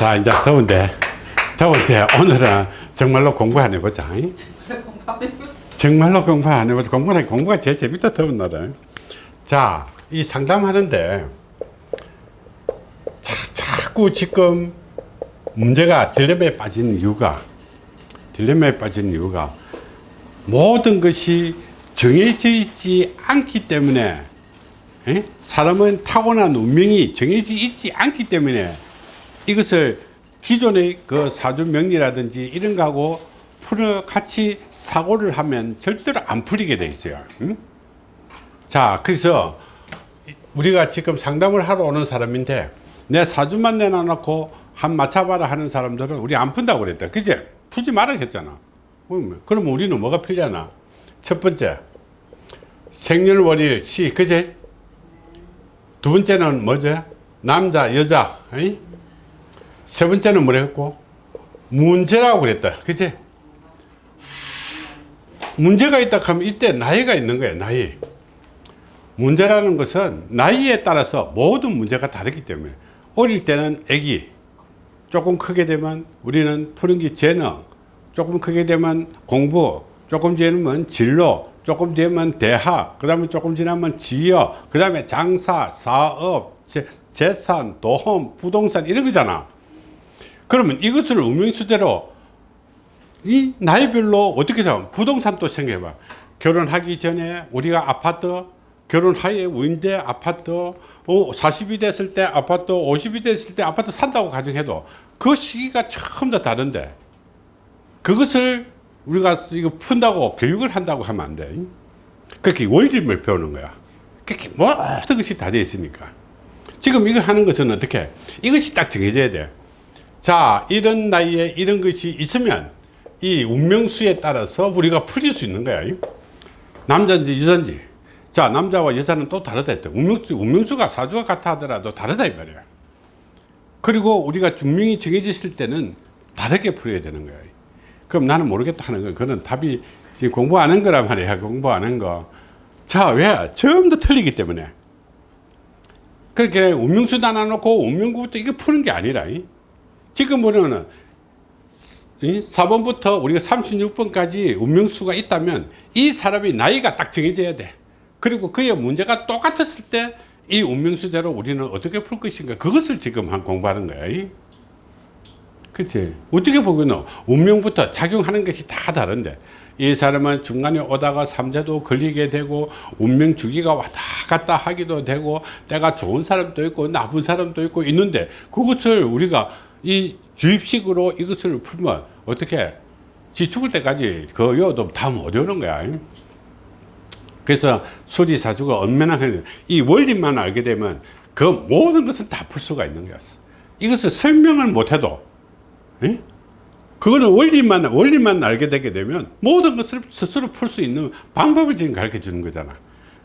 자, 이제 더운데, 더운데 오늘은 정말로 공부 안 해보자. 잉? 정말로 공부 안 해보자. 공부는 공부가 제일 재밌다, 더운 날은. 자, 이 상담하는데, 자, 자꾸 지금 문제가 딜레마에 빠진 이유가, 딜레마에 빠진 이유가 모든 것이 정해져 있지 않기 때문에 에? 사람은 타고난 운명이 정해져 있지 않기 때문에 이것을 기존의 그 사주 명리라든지 이런 거하고 풀어 같이 사고를 하면 절대로 안 풀리게 돼 있어요. 응? 자, 그래서 우리가 지금 상담을 하러 오는 사람인데 내 사주만 내놔놓고 한 맞춰봐라 하는 사람들은 우리 안 푼다고 그랬다. 그제? 풀지 말아 했잖아. 그러면 우리는 뭐가 필요하나? 첫 번째, 생년월일 시, 그제? 두 번째는 뭐죠? 남자, 여자, 에이? 세 번째는 뭐랬고? 문제라고 그랬다. 그치? 문제가 있다 하면 이때 나이가 있는 거야, 나이. 문제라는 것은 나이에 따라서 모든 문제가 다르기 때문에 어릴 때는 애기, 조금 크게 되면 우리는 푸는 게 재능, 조금 크게 되면 공부, 조금 지나면 진로, 조금 되면 대학, 그 다음에 조금 지나면 지역, 그 다음에 장사, 사업, 재, 재산, 도험, 부동산 이런 거잖아. 그러면 이것을 운명수대로 이 나이별로 어떻게 되면 부동산도 생각해봐. 결혼하기 전에 우리가 아파트, 결혼하에 우인데 아파트, 어, 40이 됐을 때 아파트, 50이 됐을 때 아파트 산다고 가정해도 그 시기가 처음 다 다른데 그것을 우리가 이거 푼다고 교육을 한다고 하면 안 돼. 그렇게 원리를 배우는 거야. 그렇게 모든 것이 다 되어 있으니까. 지금 이걸 하는 것은 어떻게? 이것이 딱 정해져야 돼. 자, 이런 나이에 이런 것이 있으면 이 운명수에 따라서 우리가 풀릴 수 있는 거야. 남자인지 여자인지. 자, 남자와 여자는 또 다르다 했다. 운명수, 운명수가 사주가 같아 하더라도 다르다 이 말이야. 그리고 우리가 운명이 정해졌을 때는 다르게 풀어야 되는 거야. 그럼 나는 모르겠다 하는 거. 그는 답이 지금 공부하는 거란 말이야. 공부하는 거. 자, 왜? 처음부터 틀리기 때문에. 그렇게 운명수 나눠놓고 운명구부터 이거 푸는 게 아니라. 지금 보면은 4번부터 우리가 36번까지 운명수가 있다면 이 사람이 나이가 딱 정해져야 돼. 그리고 그의 문제가 똑같았을 때 이 운명수대로 우리는 어떻게 풀 것인가 그것을 지금 한 공부하는 거야. 그치? 어떻게 보면 운명부터 작용하는 것이 다 다른데 이 사람은 중간에 오다가 삼재도 걸리게 되고 운명 주기가 왔다 갔다 하기도 되고 내가 좋은 사람도 있고 나쁜 사람도 있고 있는데 그것을 우리가 이 주입식으로 이것을 풀면 어떻게 지 죽을 때까지 그 여도 다못 외우는 거야. 그래서 수리사주가 얼마나 이 원리만 알게 되면 그 모든 것을 다풀 수가 있는 거였어 이것을 설명을 못해도 에? 그거는 원리만 원리만 알게 되게 되면 모든 것을 스스로 풀 수 있는 방법을 지금 가르쳐 주는 거잖아.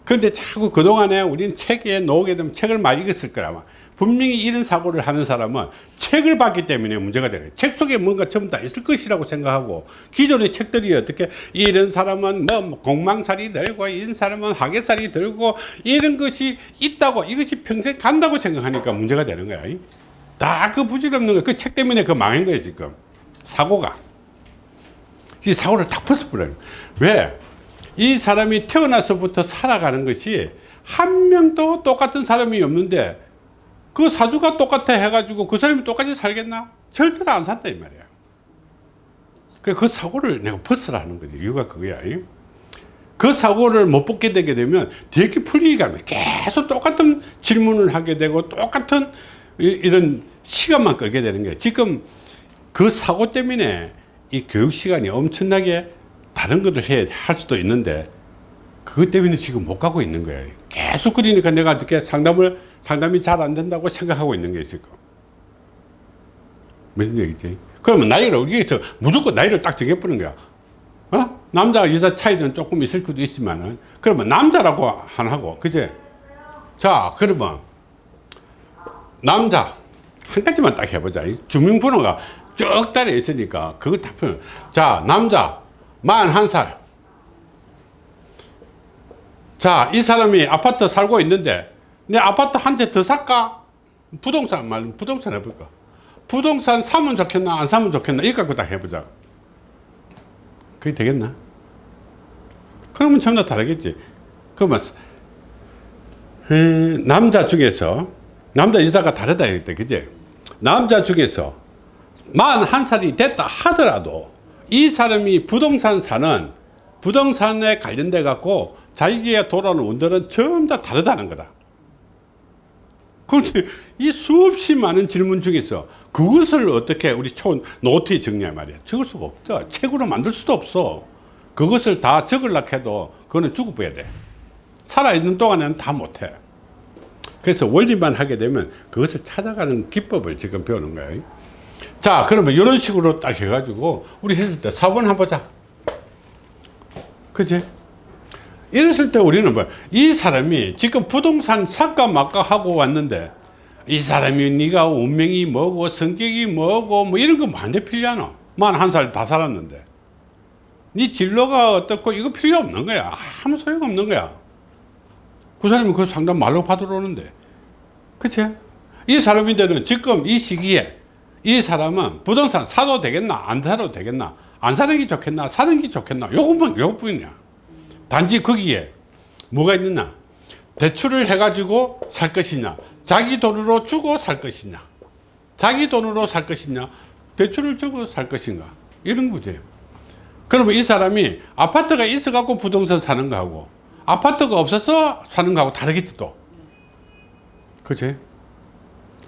그런데 자꾸 그동안에 우리는 책에 놓게 되면 책을 많이 읽었을 거라마 분명히 이런 사고를 하는 사람은 책을 봤기 때문에 문제가 되는 책 속에 뭔가 전부 다 있을 것이라고 생각하고 기존의 책들이 어떻게 이런 사람은 뭐 공망살이 들고 이런 사람은 하계살이 들고 이런 것이 있다고 이것이 평생 간다고 생각하니까 문제가 되는 거야. 다 그 부질없는 거 그 책 때문에 그 망한 거예요 지금. 사고가. 이 사고를 딱 벗어버려요. 왜? 이 사람이 태어나서부터 살아가는 것이 한 명도 똑같은 사람이 없는데 그 사주가 똑같아 해가지고 그 사람이 똑같이 살겠나? 절대로 안 산다 이 말이야. 그 사고를 내가 벗으라는 거지. 이유가 그거야. 그 사고를 못 벗게 되게 되면 되게 풀리기가 계속 똑같은 질문을 하게 되고 똑같은 이런 시간만 끌게 되는 거예요 지금 그 사고 때문에 이 교육 시간이 엄청나게 다른 것을 해야 할 수도 있는데 그것 때문에 지금 못 가고 있는 거예요 계속 그러니까 내가 어떻게 상담을 상담이 잘 안 된다고 생각하고 있는 게 지금 무슨 얘기지? 그러면 나이를 여기서 무조건 나이를 딱 정해버리는 거야. 어? 남자 여자 차이는 조금 있을 수도 있지만은 그러면 남자라고 안 하고 그제? 자 그러면 남자 한 가지만 딱 해보자. 주민번호가 쭉 달려 있으니까 그거 다 표현. 자 남자 41살. 자 이 사람이 아파트 살고 있는데 내 아파트 한 채 더 살까? 부동산 말 부동산 해볼까? 부동산 사면 좋겠나 안 사면 좋겠나? 이거 갖고 딱 해보자. 그게 되겠나? 그러면 전부 다 다르겠지. 그러면 에, 남자 중에서 남자 여자가 다르다 했대 그지? 남자 중에서 만한 살이 됐다 하더라도 이 사람이 부동산 사는 부동산에 관련돼 갖고 자기가 돌아오는 운들은 전부 다 다르다는 거다 그런데 이 수없이 많은 질문 중에서 그것을 어떻게 우리 초 노트에 정리할 말이야. 적을 수가 없다. 책으로 만들 수도 없어. 그것을 다 적으려고 해도 그거는 죽어버려야 돼. 살아있는 동안에는 다 못해. 그래서 원리만 하게 되면 그것을 찾아가는 기법을 지금 배우는 거예요 자 그러면 이런 식으로 딱 해가지고 우리 했을 때 4번 한번 보자. 그지 이랬을 때 우리는 뭐이 사람이 지금 부동산 말까 하고 왔는데 이 사람이 네가 운명이 뭐고 성격이 뭐고 뭐 이런 거 많이 필요하노? 만 한 살 다 살았는데. 네 진로가 어떻고 이거 필요 없는 거야. 아무 소용 없는 거야. 그 사람이 그 상담 말로 받으러 오는데. 그치? 이 사람인데는 지금 이 시기에 이 사람은 부동산 사도 되겠나? 안 사도 되겠나? 안 사는 게 좋겠나? 사는 게 좋겠나? 요것만 요것뿐이야 단지 거기에 뭐가 있느냐? 대출을 해가지고 살 것이냐? 자기 돈으로 주고 살 것이냐? 자기 돈으로 살 것이냐? 대출을 주고 살 것인가? 이런 거지 그러면 이 사람이 아파트가 있어 갖고 부동산 사는 거하고 아파트가 없어서 사는 거하고 다르겠지 또. 그치?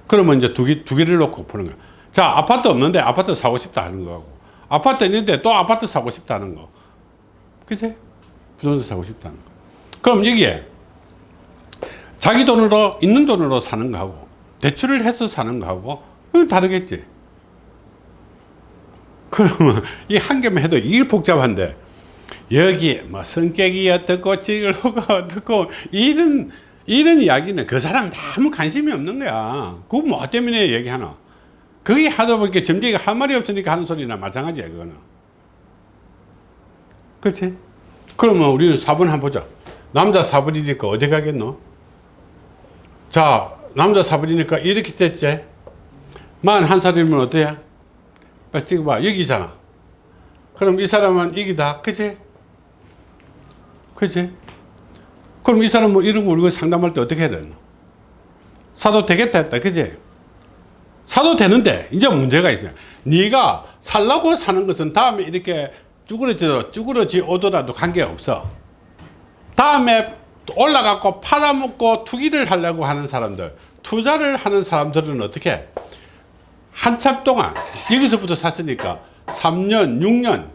그러면 이제 두, 개, 두 개를 놓고 푸는 거야. 자 아파트 없는데 아파트 사고 싶다 하는 거하고 아파트 있는데 또 아파트 사고 싶다는 거. 그치 부동산 사고 싶다는 거. 그럼 여기에 자기 돈으로 있는 돈으로 사는 거하고 대출을 해서 사는 거하고 다르겠지. 그러면 이 한 개만 해도 이게 복잡한데 여기 뭐 성격이 어떻고 지글호가 어떻고 이런 이런 이야기는 그 사람 아무 관심이 없는 거야. 그거 뭐 때문에 얘기하나 그게 하다 보니까 점쟁이가 할 말이 없으니까 하는 소리나 마찬가지야 그거는. 그렇지 그러면 우리는 4번 한번 보자. 남자 4번이니까 어디 가겠노? 자 남자 4번이니까 이렇게 됐지. 만 한 살이면 어때야 찍어봐. 여기잖아. 그럼 이 사람은 여기다. 그치? 그치? 그럼 이 사람은 거 우리가 상담할 때 어떻게 해야 되나 사도 되겠다 했다. 그치? 사도 되는데 이제 문제가 있어요. 네가 살라고 사는 것은 다음에 이렇게 쭈그러져 쭈그러지 오더라도 관계없어. 다음에 올라가고 팔아먹고 투기를 하려고 하는 사람들 투자를 하는 사람들은 어떻게? 한참 동안 여기서부터 샀으니까 3년 6년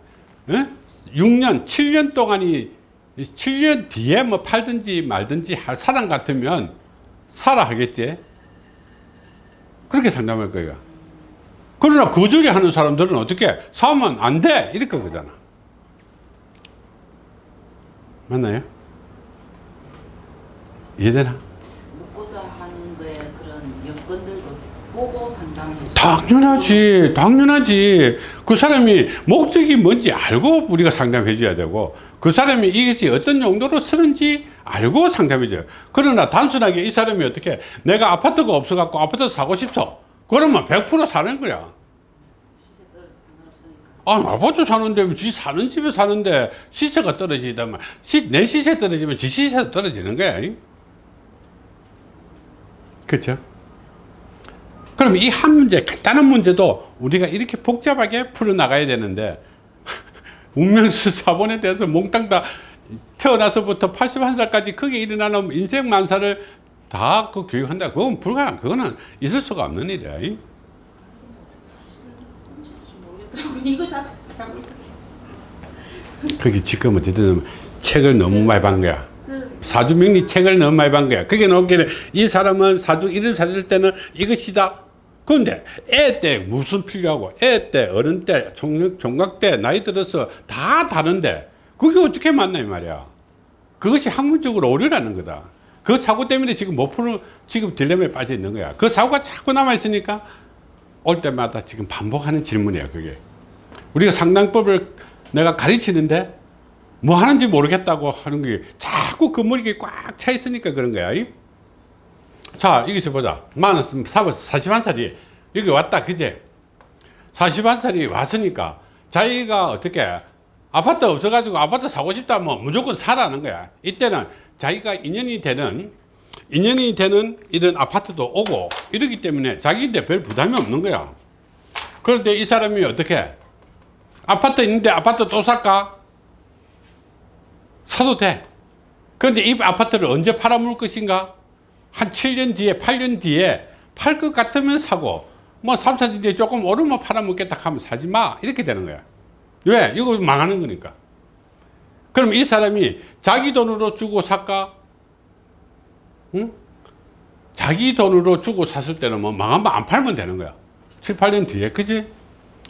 에? 6년 7년 동안이 7년 뒤에 뭐 팔든지 말든지 할 사람 같으면 사라 하겠지. 그렇게 상담할 거야 그러나 거절이 하는 사람들은 어떻게? 사면 안 돼. 이렇게 그러잖아 맞나요? 이해되나? 묻고자 하는 거에 그런 여건들도 보고 상담해 주 당연하지 당연하지. 그 사람이 목적이 뭔지 알고 우리가 상담해 줘야 되고 그 사람이 이것이 어떤 용도로 쓰는지 알고 상담해 줘요. 그러나 단순하게 이 사람이 어떻게 내가 아파트가 없어 갖고 아파트 사고 싶어? 그러면 100% 사는 거야 시세 떨어져 상관없으니까 아 아파트 사는데 지 사는 집에 사는데 시세가 떨어지다면 시, 내 시세 떨어지면 지 시세도 떨어지는 거야 그렇죠 그럼 이 한 문제 간단한 문제도 우리가 이렇게 복잡하게 풀어나가야 되는데 운명수 사본에 대해서 몽땅 다 태어나서부터 81살까지 크게 일어나는 인생 만사를 다 그 교육한다. 그건 불가능. 그거는 있을 수가 없는 일이야 이. 모르겠더라고 이거 자체가 잘 모르겠어 그게 지금 어쨌든 책을 너무 많이 반 거야. 사주 명리 책을 너무 많이 반 거야. 그게 나오기는 이 사람은 사주 이런 사줄 때는 이것이다 그런데 애 때 무슨 필요하고 애 때 어른 때 종- 종각 때 나이 들어서 다 다른데 그게 어떻게 맞나 이 말이야. 그것이 학문적으로 오류라는 거다. 그 사고 때문에 지금 못 푸는 지금 딜레마에 빠져 있는 거야. 그 사고가 자꾸 남아 있으니까 올 때마다 지금 반복하는 질문이야 그게 우리가 상당법을 내가 가르치는데 뭐 하는지 모르겠다고 하는 게 자꾸 그 머리에 꽉 차 있으니까 그런 거야. 이? 자, 여기서 보자. 만은 41살이 여기 왔다 그제 41살이 왔으니까 자기가 어떻게 아파트 없어가지고 아파트 사고 싶다 뭐 무조건 사라는 거야 이때는 자기가 인연이 되는 인연이 되는 이런 아파트도 오고 이러기 때문에 자기인데 별 부담이 없는 거야. 그런데 이 사람이 어떻게? 아파트 있는데 아파트 또 살까? 사도 돼. 그런데 이 아파트를 언제 팔아먹을 것인가? 한 7년 뒤에 8년 뒤에 팔 것 같으면 사고 뭐 3, 4년 뒤에 조금 오르면 팔아먹겠다 하면 사지 마. 이렇게 되는 거야. 왜? 이거 망하는 거니까. 그럼 이 사람이 자기 돈으로 주고 살까? 응? 자기 돈으로 주고 샀을 때는 뭐 망하면 안 팔면 되는 거야 7, 8년 뒤에 그지?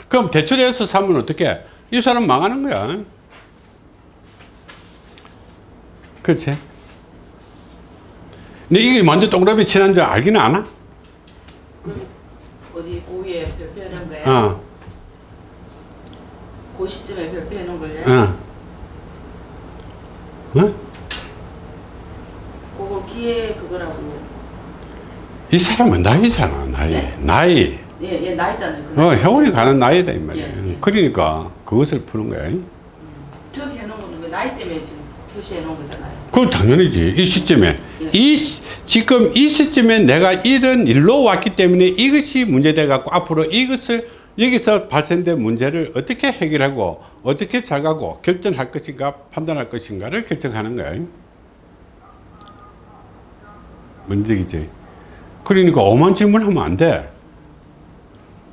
그럼 대출해서 사면 어떻게? 이 사람 망하는 거야 그렇지? 근데 이게 먼저 동그라미 친한 줄 알기는 아나? 어디 오후에 발표하는 거야? 어, 그 시점에 발표하는 거야? 어. 어? 그거 기회 그거라고. 이 사람은 나이잖아, 나이. 네? 나이. 예, 예, 나이잖아요. 어, 회원이 가는 나이다, 이 말이야. 예, 예. 그러니까 그것을 푸는 거야. 저기 해놓은 거는 그 나이 때문에 지금 표시해 놓은 거잖아요. 그건 당연히지. 이 시점에. 예. 이, 시- 지금 이 시점에 내가 이런 일로 왔기 때문에 이것이 문제돼 갖고 앞으로 이것을 여기서 발생된 문제를 어떻게 해결하고 어떻게 잘 가고 결정할 것인가 판단할 것인가를 결정하는 거야. 문제이지. 그러니까 오만 질문하면 안 돼.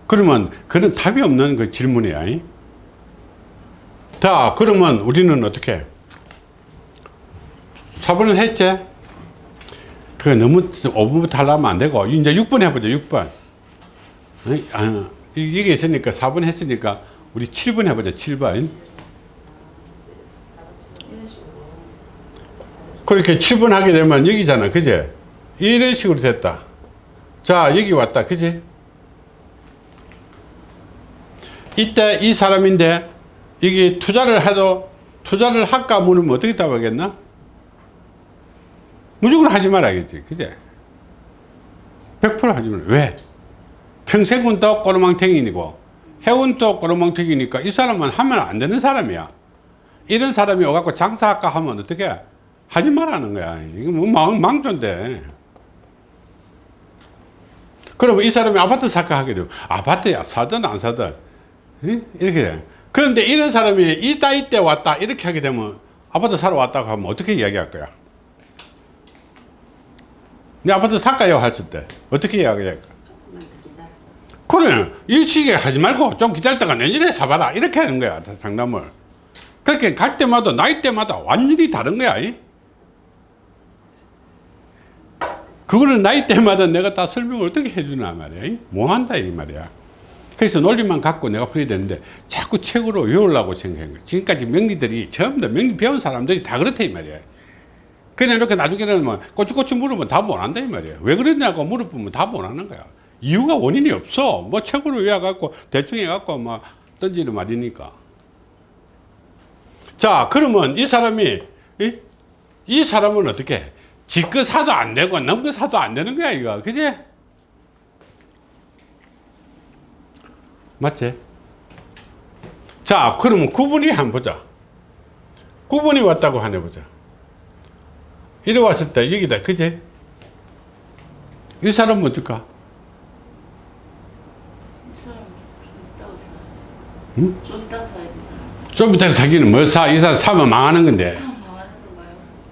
그러면 그런 답이 없는 그 질문이야. 자, 그러면 우리는 어떻게? 4번을 했지? 그 너무 5번부터 하려면 안 되고 이제 6번 해보자 6번 어이, 아, 이- 이게 있으니까 4번 했으니까 우리 7번 해보자 7번 이런 식으로. 그렇게 7번 하게 되면 여기잖아 그제 이런 식으로 됐다. 자 여기 왔다. 그지? 이때 이 사람인데 이게 투자를 해도 투자를 할까 물으면 어떻게 답하겠나? 무조건 하지 말아야겠지. 그제 100% 하지 말아 왜? 평생은 또 꼬르망탱이고 해운 또 꼬르망탱이니까 이 사람은 하면 안 되는 사람이야. 이런 사람이 와갖고 장사할까 하면 어떻게? 하지 말라는 거야. 이거 뭐 망, 망조인데. 그러면 이 사람이 아파트 살까 하게 되면 아파트야 사든 안 사든 응? 이렇게 돼. 그런데 이런 사람이 이 나이 때 왔다 이렇게 하게 되면 아파트 사러 왔다고 하면 어떻게 이야기할 거야? 내 아파트 살까요? 했을 때 어떻게 이야기할까? 그래 이 시기에 하지 말고 좀 기다렸다가 내년에 사봐라 이렇게 하는 거야 장담을 그렇게 갈 때마다 나이 때마다 완전히 다른 거야 이? 그거를 나이 때마다 내가 다 설명을 어떻게 해주나 말이야. 이? 뭐 한다 이 말이야. 그래서 논리만 갖고 내가 풀어야 되는데 자꾸 책으로 외우려고 생각한 거야. 지금까지 명리들이 전부 다 명리 배운 사람들이 다 그렇다 이 말이야. 그냥 이렇게 나중에는 뭐 꼬치꼬치 물으면 답 못 한다 이 말이야. 왜 그랬냐고 물어보면 답 못 하는 거야. 이유가 원인이 없어. 뭐 책으로 외워갖고 대충 해갖고 막 던지는 말이니까. 자 그러면 이 사람이 이, 이 사람은 어떻게 지거 사도 안 되고 넘거 사도 안 되는 거야 이거. 그지? 맞지? 자 그러면 구분이 한번 보자. 구분이 왔다고 하네 보자. 이래 왔을 때 여기다 그지? 이 사람은 어떨까. 응? 좀 이따 사기는 뭘 사? 이 사람 사면 망하는 건데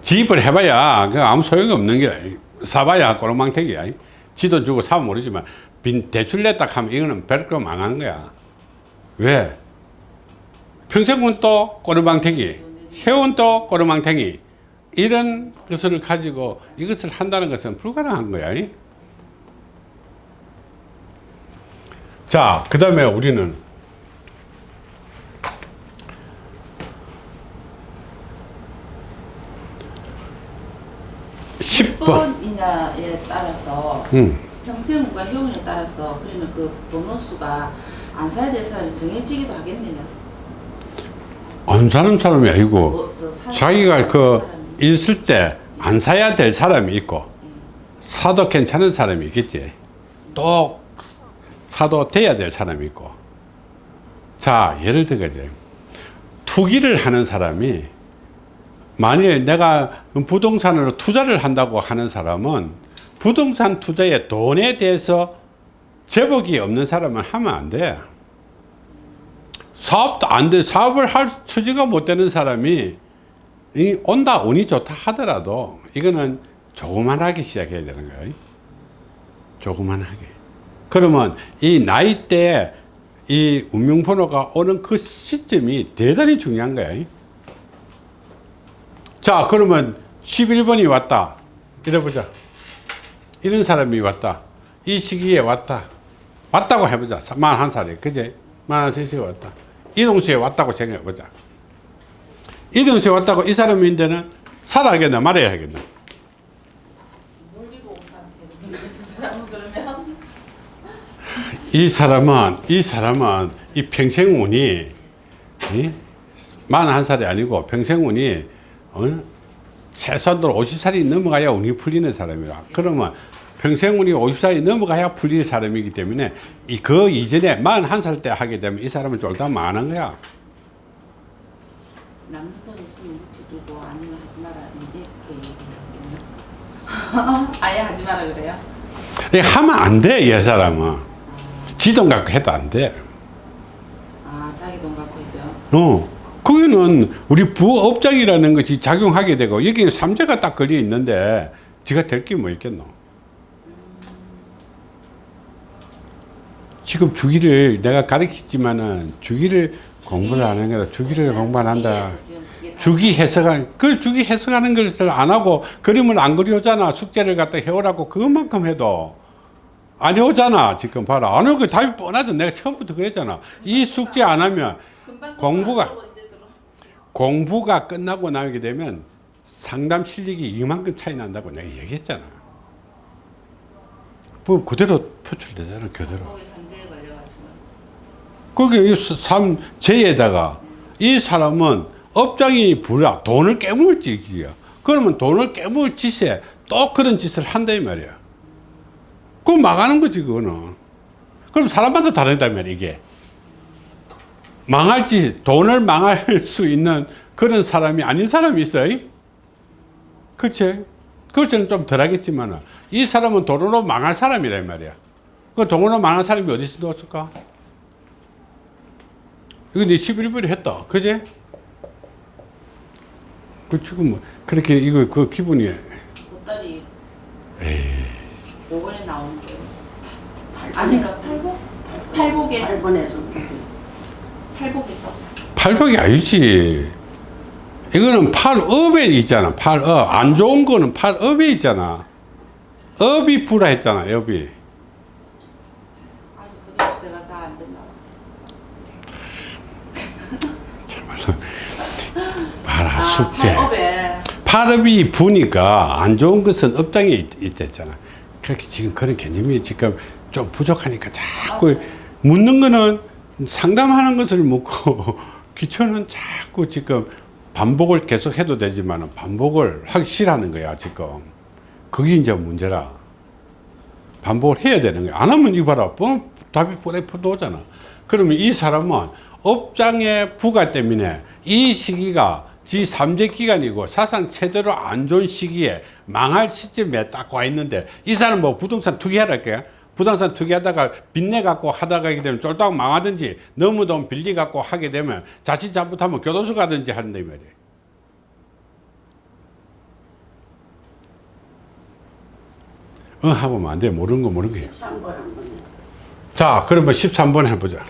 집을 해봐야 그 아무 소용이 없는 게 사봐야 꼬르망태기야. 지도 주고 사면 모르지만 빈 대출 냈다 하면 이거는 별거 망하는 거야. 왜? 평생군 또 꼬르망태기 회원 또 꼬르망태기 이런 것을 가지고 이것을 한다는 것은 불가능한 거야. 자 그 다음에 우리는 10번 번이냐에 따라서 음. 평생과 회원에 따라서 그러면 그 번호수가 안 사야 될 사람이 정해지기도 하겠네요. 안 사는 사람이 아니고 뭐, 자기가 그 사람이. 있을 때 안 사야 될 사람이 있고 사도 괜찮은 사람이 있겠지 또 사도 돼야 될 사람이 있고 자 예를 들어서 투기를 하는 사람이 만일 내가 부동산으로 투자를 한다고 하는 사람은 부동산 투자의 돈에 대해서 제복이 없는 사람은 하면 안 돼. 사업도 안 돼. 사업을 할 처지가 못 되는 사람이 이 온다 운이 좋다 하더라도 이거는 조그만하게 시작해야 되는 거예요. 조그만하게. 그러면 이 나이대에 이 운명번호가 오는 그 시점이 대단히 중요한 거예요. 자, 그러면 11번이 왔다. 이래 보자. 이런 사람이 왔다. 이 시기에 왔다. 왔다고 해보자. 41살에. 그제? 41살에 왔다. 이동수에 왔다고 생각해보자. 이동수에 왔다고 이 사람인데는 살아야겠나 말아야겠나. 이 사람은 이 사람은 이 평생 운이 이? 41살이 아니고 평생 운이 어? 최소한도 50살이 넘어가야 운이 풀리는 사람이라 그러면 평생 운이 50살이 넘어가야 풀리는 사람이기 때문에 이 그 이전에 41살 때 하게 되면 이 사람은 쫄딱 망하는 거야 남는 돈 있으면 묵혀두고 아니면 하지 마라 이렇게 얘기해요. 아예 하지 마라 그래요? 이게 하면 안돼이 사람은 지돈 갖고 해도 안돼 아 자기 돈 갖고 있어요? 어, 거기는 우리 부업장이라는 것이 작용하게 되고 여기는 삼재가 딱 걸려 있는데 지가 될 게 뭐 있겠노? 지금 주기를 내가 가르치지만은 주기를 공부를 안 하는 거다. 주기를 공부 안 한다. 주기 해석한 그 주기 해석하는 것을 안 하고 그림을 안 그려오잖아. 숙제를 갖다 해오라고 그것만큼 해도 안 해오잖아. 지금 봐라. 안 오고 답이 뻔하죠. 내가 처음부터 그랬잖아. 이 숙제 안 하면 공부가. 공부가 끝나고 나오게 되면 상담 실력이 이만큼 차이 난다고 내가 얘기했잖아. 뭐 그대로 표출되잖아, 그대로. 거기 삼, 제에다가 이 사람은 업장이 불야 돈을 깨물 짓이야. 그러면 돈을 깨물 짓에 또 그런 짓을 한다 이 말이야. 그럼 망하는 거지, 그거는. 그럼 사람마다 다르단 말이야, 이게. 망할지, 돈을 망할 수 있는 그런 사람이 아닌 사람이 있어요. 그치? 그것은 좀 덜하겠지만, 이 사람은 돈으로 망할 사람이란 말이야. 그 돈으로 망할 사람이 어디서 넣었을까? 이거 네 11번이 했다. 그제? 그 지금 뭐, 그렇게 이거 그 기분이, 보따리 에이. 요번에 나오는 거예요. 아니 그러니까 팔복? 팔복에 8번에서 팔복에서 팔복이 아니지. 이거는 팔업에 있잖아. 팔업. 안 좋은 거는 팔업에 있잖아. 업이 불화 했잖아, 업이. 봐. 봐라, 아, 숙제. 팔업에 팔업이 부니까 안 좋은 것은 업장에 있, 있댔잖아. 그렇게 지금 그런 개념이 지금 좀 부족하니까 자꾸 묻는 거는 상담하는 것을 묻고 기초는 자꾸 지금 반복을 계속 해도 되지만 반복을 하기 싫어하는 거야, 지금. 그게 이제 문제라. 반복을 해야 되는 거야. 안 하면 이봐라. 뭐 답이 뻔해 오잖아. 그러면 이 사람은 업장의 부가 때문에 이 시기가 지 3제 기간이고 사상 최대로 안 좋은 시기에 망할 시점에 딱 와 있는데 이 사람 뭐 부동산 투기하랄게 부동산 투기하다가 빚내 갖고 하다가 하게 되면 쫄딱 망하든지 너무 돈 빌리 갖고 하게 되면 자칫 잘못하면 교도소 가든지 하는데 말이에요. 어 하면 안 돼. 모르는 거 모르는 거예요. 13번 한번 자, 그러면 13번 해보자.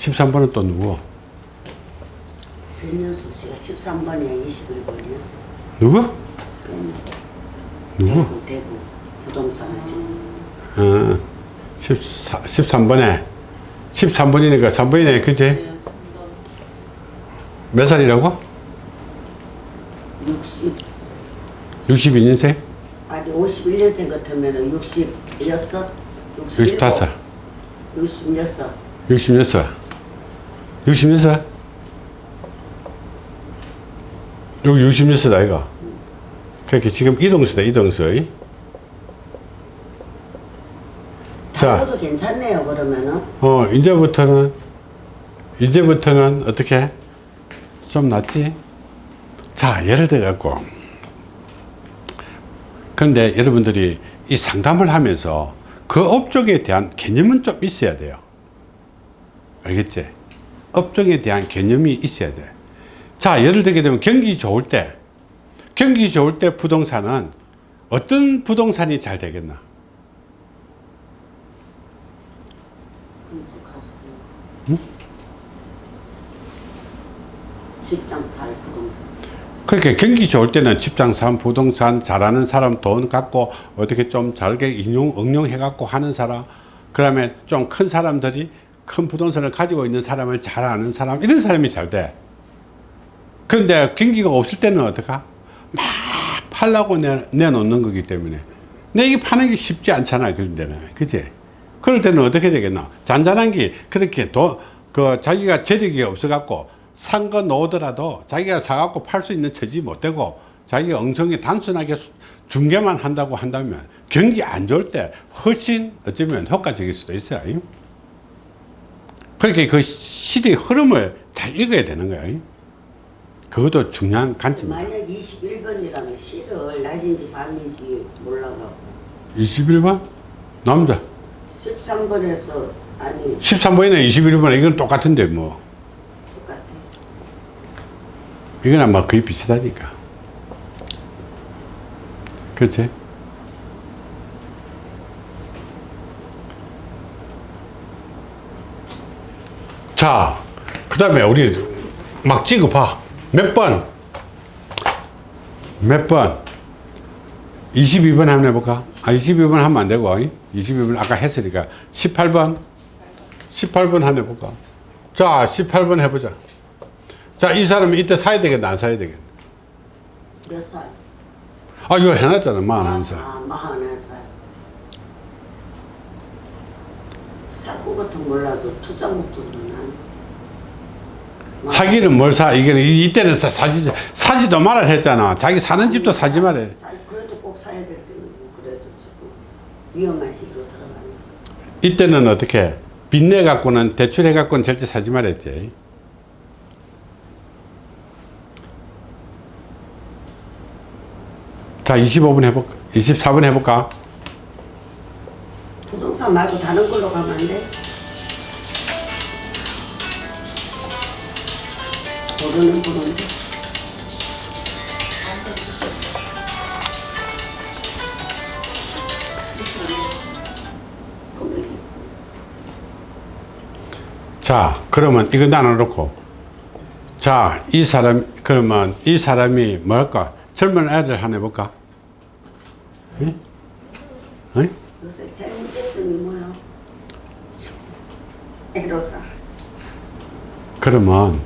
13번은 또 누구? 변현숙 씨가 13번에 21번이요. 누구? 누구? 대구, 대구 부동산 하시는 어, 14, 13번에. 13번이니까 3번이네 그치? 네, 좀몇 살이라고? 60 62년생? 아니 51년생 같으면은 66, 65 66 66 66 여기 66 아이가. 그렇게 지금 이동수다 이동수 자. 괜찮네요 그러면은 어, 이제부터는, 이제부터는 어떻게? 좀 낫지? 자, 예를 들어 갖고. 그런데 여러분들이 이 상담을 하면서 그 업종에 대한 개념은 좀 있어야 돼요. 알겠지? 업종에 대한 개념이 있어야 돼. 자, 예를 들게 되면 경기 좋을 때, 경기 좋을 때 부동산은 어떤 부동산이 잘 되겠나? 건축하시고 직장 살 부동산 그렇게 경기 좋을 때는 집장 산 부동산 잘하는 사람 돈 갖고 어떻게 좀 잘게 인용 응용해 갖고 하는 사람 그 다음에 좀 큰 사람들이 큰 부동산을 가지고 있는 사람을 잘 아는 사람 이런 사람이 잘 돼. 그런데 경기가 없을 때는 어떡하? 막 팔라고 내, 내놓는 거기 때문에 내 이게 파는 게 쉽지 않잖아 그런 데는 그지? 그럴 때는 어떻게 되겠나? 잔잔한 게 그렇게 도, 그 자기가 재력이 없어 갖고 산거 놓더라도 자기가 사갖고 팔 수 있는 처지 못 되고 자기가 엉성히 단순하게 수- 중개만 한다고 한다면 경기 안 좋을 때 훨씬 어쩌면 효과적일 수도 있어요. 이. 그렇게 그 시대의 흐름을 잘 읽어야 되는 거예요. 그것도 중요한 관점이에요. 만약 21번이라면 시를 낮인지 밤인지 몰라가고 21번? 남자. 13번에서 아니 13번이나 21번 이건 똑같은데 뭐. 똑같아 이건 아마 거의 비슷하니까. 그렇지? 자, 그 다음에 우리 막 찍어봐. 몇 번? 몇 번? 22번 한번 해볼까? 아, 22번 하면 안 되고, 22번 아까 했으니까 18번? 18번 한번 해볼까? 자, 18번 해보자. 자, 이 사람이 이때 사야 되겠나, 안 사야 되겠나? 몇 살? 아, 이거 해놨잖아, 만한 살. 아, 마흔한 살. 사고 같은 몰라도 투자 목적으로는 안 사기는 뭘 사? 이게 이때는 사, 사지, 사지도 말아 했잖아. 자기 사는 집도 사지 말해. 사- 그래도 꼭 사야 될 때는 뭐 그래도 지금 위험한 시기로 들어가는 이때는 어떻게? 빚내 갖고는 대출해 갖고는 절대 사지 말했지. 자, 25분 해볼까? 24분 해볼까? 부동산 말고 다른 걸로 가면 안 돼? 모르는 보는데 자, 그러면 이거 나눠놓고. 자, 이 사람, 그러면 이 사람이 뭘까? 젊은 애들 하나 해볼까? 응? 응? 요새 제일 문제점이 뭐야? 애로사 그러면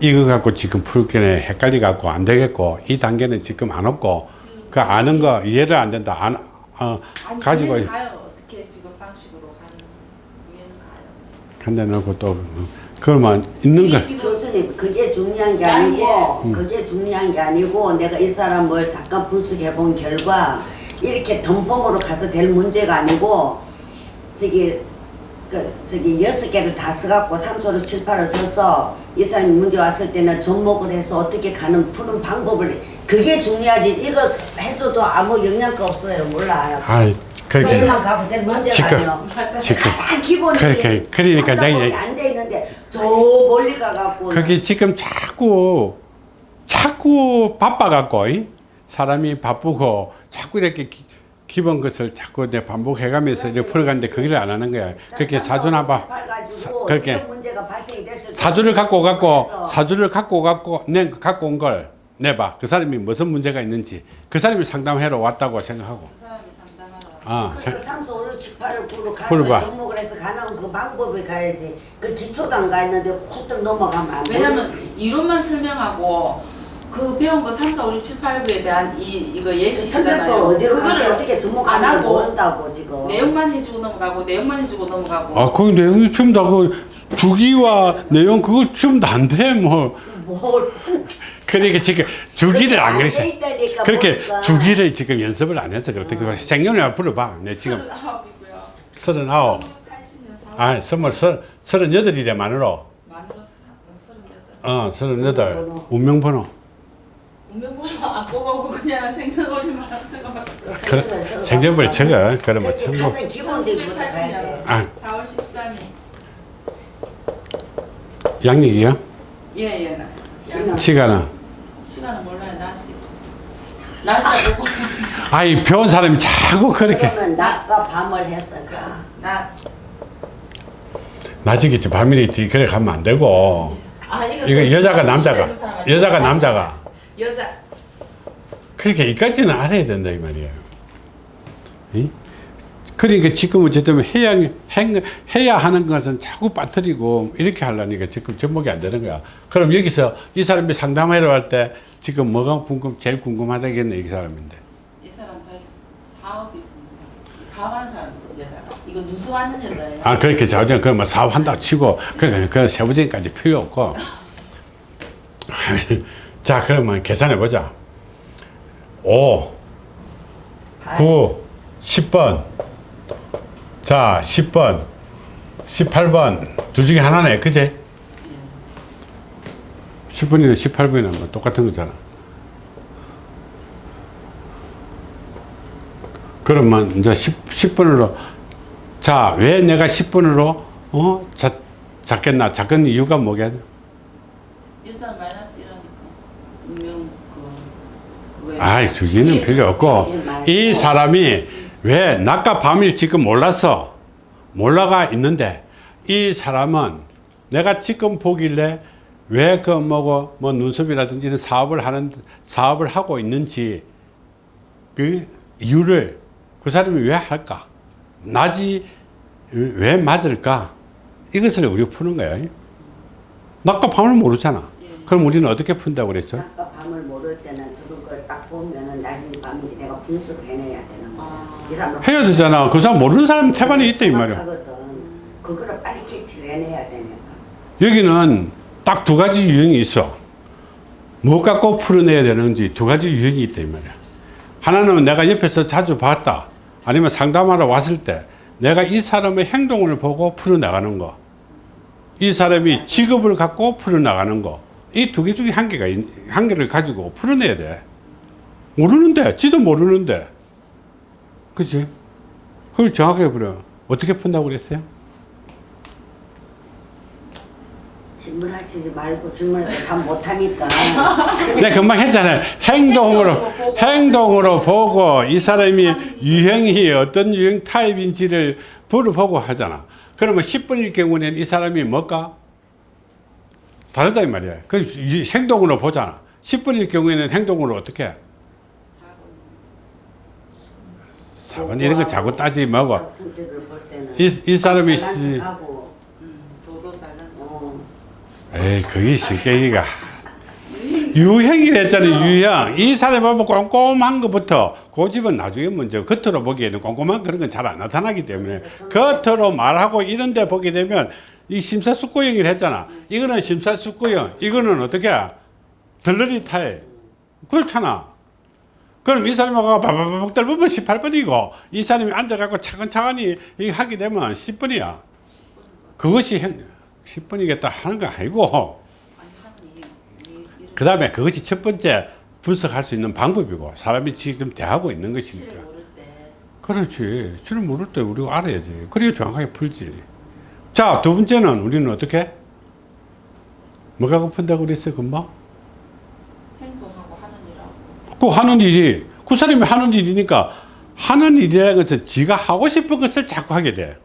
이거 갖고 지금 풀기는 헷갈리 갖고 안 되겠고 이 단계는 지금 안 없고 그 아는 거 이해를 안 된다 안 어, 아니, 가지고 가요. 어떻게 지금 방식으로 하는지 이해는 가요. 한대 놓고 또 어, 그러면 있는 거 교수님 그게 중요한 게 아니, 아니고 그게 중요한 게 아니고 내가 이 사람을 잠깐 분석해 본 결과 이렇게 덤벙으로 가서 될 문제가 아니고 저기 그 저기 여섯 개를 다 써갖고 삼소로 칠팔을 써서 이 사람이 문제 왔을 때는 접목을 해서 어떻게 가는 푸는 방법을 그게 중요하지. 이거 해줘도 아무 영향가 없어요. 몰라. 아이 그렇게 거기만 가고 될 문제가 지금 가장 기본이 그렇게- 그러니까 내가 안돼 있는데 저 멀리 가갖고 그게 지금 자꾸 자꾸 바빠 갖고 사람이 바쁘고 자꾸 이렇게 기, 기본 것을 자꾸 내 반복해가면서 이렇게 풀어가는데 그걸 안 하는 거야. 그렇게 사주나 봐. 사- 그렇게. 사주를 갖고 갖고 사주를 갖고 갖고 내 갖고 온 걸 내봐. 그 사람이 무슨 문제가 있는지. 그 사람이 상담하러 왔다고 생각하고. 그아 그래서 삼수 오를 칠팔을 구로 가서 풀어봐. 접목을 해서 가는 그 방법을 가야지. 그 기초도 안 가 있는데 훅떡 넘어가면 안 왜냐면. 이론만 설명하고 그 배운 거 3, 4, 5, 6, 7, 8, 9에 대한 이 이거 그 예시잖아요. 설명법 어디로 가서 그거를 어떻게 안 접목하는 걸 하고 모른다고 지금 내용만 해주고 넘어가고 내용만 해주고 넘어가고 아, 그 내용이 전부 다그 주기와 내용 그걸 전부 다안돼 뭐. 뭘 그러니까 지금 주기를 안 그렇게 있다니까 그렇게. 주기를 지금 연습을 안 해서 그렇다. 그 생년을 불러봐. 내 지금 39이고요. 서른아홉. 1980년 4월 아, 스물, 서, 서른여덟이래, 만으로. 만으로 서른여덟. 어, 서른여덟. 운명번호. 운명번호 안 뽑아오고 그냥 생년월일만 생전벌 적어. 그래, 뭐. 아, 4월 13일. 양력이요? 예예. 나. 시간. 시간은? 시간은 몰라요. 나시겠죠. 나시다 보고. 아이, 배운 사람이 자꾸 그렇게. 그러면 낮과 밤을. 그. 나. 낮이겠지, 밤이겠지. 그래 가면 안 되고. 아 이거. 여자가 저 남자가. 여자가 남자가. 여자. 그렇게 이까지는 알아야 된다, 이 말이에요. 이? 그러니까 지금 어쨌든 해야, 행, 해야 하는 것은 자꾸 빠뜨리고 이렇게 하려니까 지금 접목이 안 되는 거야. 그럼 여기서 이 사람이 상담하러 갈 때 지금 뭐가 궁금, 제일 궁금하다겠네, 이 사람인데. 이 사람 자기 사업이 궁금해. 사업하는 사람 여자가. 이거 누수하는 여자예요. 아, 그렇게 자주 그러면 사업한다 치고, 그러니까 그 세부적인까지 필요 없고. 자, 그러면 계산해 보자. 5, 9, 10번. 자, 10번, 18번. 둘 중에 하나네. 그제? 10번이나 18번이나 뭐 똑같은 거잖아. 그러면 이제 10, 10번으로 자, 왜 내가 10번으로 어? 자, 작겠나? 작은 이유가 뭐겠냐? 여자는 마이너스 이러니까 운명 아이, 주기는 필요 없고 이 사람이 왜 낮과 밤을 지금 몰라서 몰라가 있는데 이 사람은 내가 지금 보길래 왜 그 뭐고 뭐 눈썹이라든지 이런 사업을 하는 사업을 하고 있는지 그 이유를 그 사람이 왜 할까? 낮이 왜 맞을까? 이것을 우리가 푸는 거야. 낮과 밤을 모르잖아. 그럼 우리는 어떻게 푼다고 그랬죠? 낮과 밤을 모를 때는 저런 걸 딱 보면은 낮인지 내가 분석해내야 되는 거야. 아. 이 사람 해야 되잖아. 그 사람 모르는 사람 태반이 있다 이 말이야. 그거를 빨리 캐치를 해내야 되니까. 여기는 딱 두 가지 유형이 있어. 뭐 갖고 풀어내야 되는지 두 가지 유형이 있다 이 말이야. 하나는 내가 옆에서 자주 봤다. 아니면 상담하러 왔을 때 내가 이 사람의 행동을 보고 풀어나가는 거. 이 사람이 직업을 갖고 풀어나가는 거. 이 두 개 중에 한 개가, 있- 한 개를 가지고 풀어내야 돼. 모르는데, 지도 모르는데. 그치? 그걸 정확하게 풀어. 어떻게 푼다고 그랬어요? 질문하시지 말고 질문해서 다 못하니까. 내가 금방 했잖아요. 행동으로, 행동으로 보고 이 사람이 유형이 어떤 유형 타입인지를 물어보고 하잖아. 그러면 10분일 경우에는 이 사람이 뭘까? 다르다 이 말이야. 그 이- 행동으로 보잖아. 10분일 경우에는 행동으로 어떻게? 4번 이런 거 자꾸 따지 말고. 이, 이 사람이 척하고, 음. 어, 에이, 그게 실격이가. 유형이랬잖아요, 유형. 이 사람이 보면 꼼꼼한 것부터, 고집은 나중에 먼저 겉으로 보기에는 꼼꼼한 그런 건 잘 안 나타나기 때문에, 겉으로 말하고 이런 데 보게 되면, 이 심사숙고형이라 했잖아. 이거는 심사숙고형, 이거는 어떻게, 덜러리 타입. 그렇잖아. 그럼 이 사람하고 바바바박 떨보면 18번이고, 이 사람이 앉아갖고 차근차근히 하게 되면 10번이야. 그것이 10번이겠다 하는 거 아니고, 그 다음에 그것이 첫 번째 분석할 수 있는 방법이고 사람이 지금 대하고 있는 것이니까. 그렇지. 실을 모를 때 우리가 알아야지. 그래야 정확하게 풀지. 자두 번째는 우리는 어떻게? 뭐가 고픈다고 그랬어요 금방 행동하고 하는 일하고 그 하는 일이 그 사람이 하는 일이니까 하는 일이라는 것은 지가 하고 싶은 것을 자꾸 하게 돼.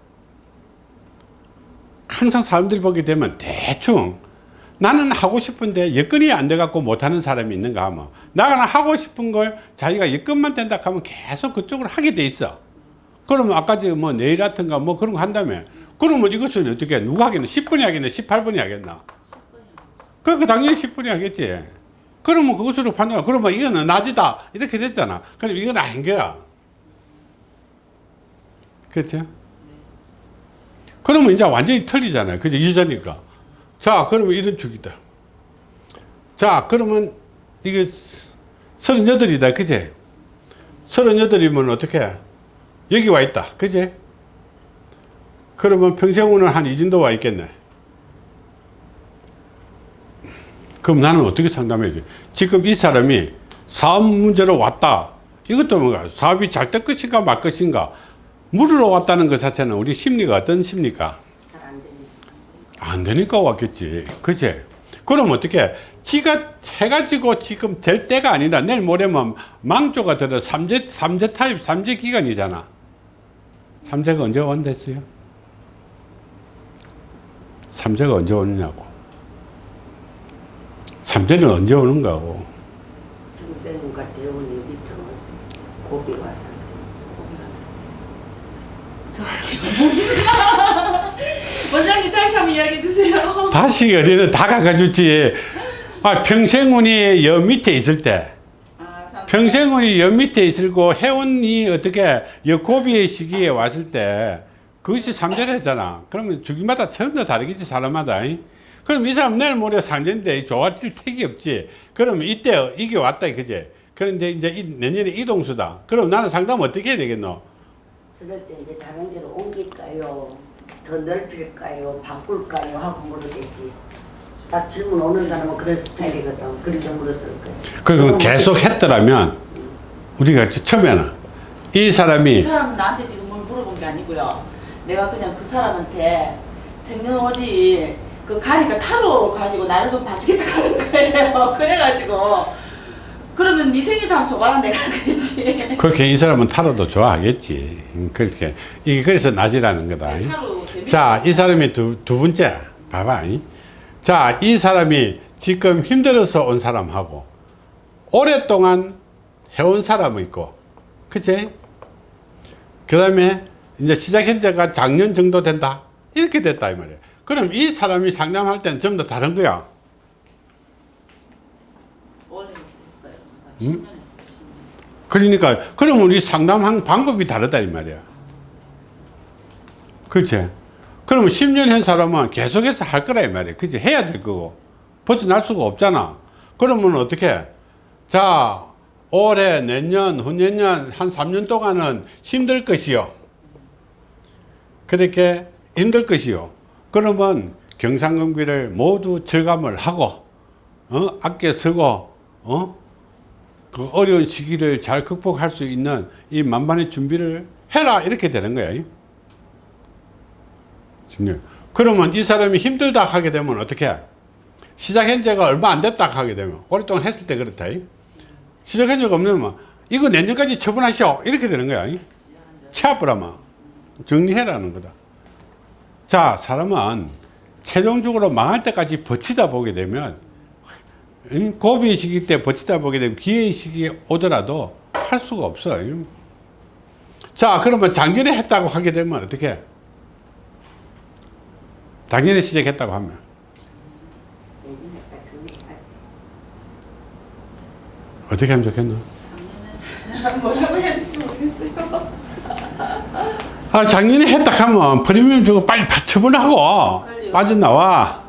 항상 사람들이 보게 되면 대충 나는 하고 싶은데 여건이 안 돼 갖고 못하는 사람이 있는가 하면 나는 하고 싶은 걸 자기가 여건만 된다 하면 계속 그쪽으로 하게 돼 있어. 그러면 아까 저뭐 내일 같은가 뭐 그런 거 한다며. 그러면 이것을 어떻게 해? 누가 하겠나 10분이 하겠나 18분이 하겠나? 10분이 그러니까 당연히 10분이 하겠지 그러면 그것으로 판단 그러면 이거는 낮이다. 이렇게 됐잖아. 그럼 이건 아닌 거야. 그렇죠 그러면 이제 완전히 틀리잖아요. 그죠 유전이니까. 자 그러면 이런 축이다. 자 그러면 이게 서른여덟이다. 그제 서른여덟이면 어떻게? 여기 와 있다. 그제 그러면 평생우는 한 이 정도 와 있겠네. 그럼 나는 어떻게 상담해야지? 지금 이 사람이 사업 문제로 왔다. 이것도 뭔가 사업이 잘 될 것인가 말 것인가 물으러 왔다는 것 자체는 우리 심리가 어떤 심리가 잘안 되니까. 안 되니까 왔겠지. 그치? 그럼 어떻게? 지가 해가지고 지금 될 때가 아니다. 내일 모레면 망조가 들어 삼재, 삼재 타입, 삼재 기간이잖아. 삼재가 언제 온댔어요? 삼재가 언제 오느냐고. 삼재는 언제 오는가고. 중생과 고비 와서. 원장님 다시 한번 이야기해 주세요. 다시 어디는 다 가가주지. 아, 평생운이 여 밑에 있을 때. 아, 삼- 평생운이 여 밑에 있을고 해운이 어떻게 여 고비의 시기에 왔을 때 그것이 삼절했잖아. 그러면 주기마다 다 다르겠지 사람마다. 이? 그럼 이 사람 내일 모레 상전인데 좋아질 택이 없지. 그러면 이때 이게 왔다 그지. 그런데 이제 이- 내년에 이동수다. 그럼 나는 상담 어떻게 해야 되겠노? 저럴 때 이제 다른 데로 옮길까요? 더 넓힐까요? 바꿀까요? 하고 물어겠지. 딱 질문 오는 사람은 그런 스타일이거든. 그렇게 물었을 거야. 그럼 계속 했더라면 우리가 처음에는 이이 사람이 사람은 나한테 지금 뭘 물어본 게 아니고요. 내가 그냥 그 사람한테 생년 어디 그 가니까 타로 가지고 나를 좀 봐주겠다 하는 거예요. 그래가지고 그러면 네 생일도 한번 줘봐라 내가 그랬지. 그렇게 이 사람은 타로도 좋아하겠지. 음, 그렇게 이게 그래서 낮이라는 거다. 타로 재밌. 자, 이 사람이 두, 두 번째. 봐봐. 이. 자, 이 사람이 지금 힘들어서 온 사람하고 오랫동안 해온 사람이 있고, 그치? 그 다음에 이제 시작한 지가 작년 정도 된다. 이렇게 됐다, 이 말이야. 그럼 이 사람이 상담할 때는 전부 다 다른 거야. 했어요. 음? 10년 했어요. 10년. 그러니까, 그럼 우리 상담한 방법이 다르다, 이 말이야. 그치? 그러면 10년 한 사람은 계속해서 할 거라, 이 말이야. 그치? 해야 될 거고. 벗어날 수가 없잖아. 그러면 어떻게? 자, 올해, 내년, 후년년, 한 3년 동안은 힘들 것이요. 그렇게 힘들 것이요. 그러면 경상금비를 모두 절감을 하고, 어? 아껴 쓰고, 어? 그 어려운 시기를 잘 극복할 수 있는 이 만반의 준비를 해라 이렇게 되는 거야. 진짜. 그러면 이 사람이 힘들다 하게 되면 어떻게? 시작한 지가 얼마 안 됐다 하게 되면 오랫동안 했을 때 그렇다. 시작한 적 없으면 이거 내년까지 처분하시오 이렇게 되는 거야. 체압부라마 정리해라는 거다. 자 사람은 최종적으로 망할 때까지 버티다 보게 되면 응? 고비의 시기 때 버티다 보게 되면 기회의 시기에 오더라도 할 수가 없어. 자, 그러면 작년에 했다고 하게 되면 어떻게? 작년에 시작했다고 하면. 어떻게 하면? 작년에 뭐라고 해야 모르겠어요. 아, 작년에 했다 하면 프리미엄 주고 빨리 처분하고. 빠져나와.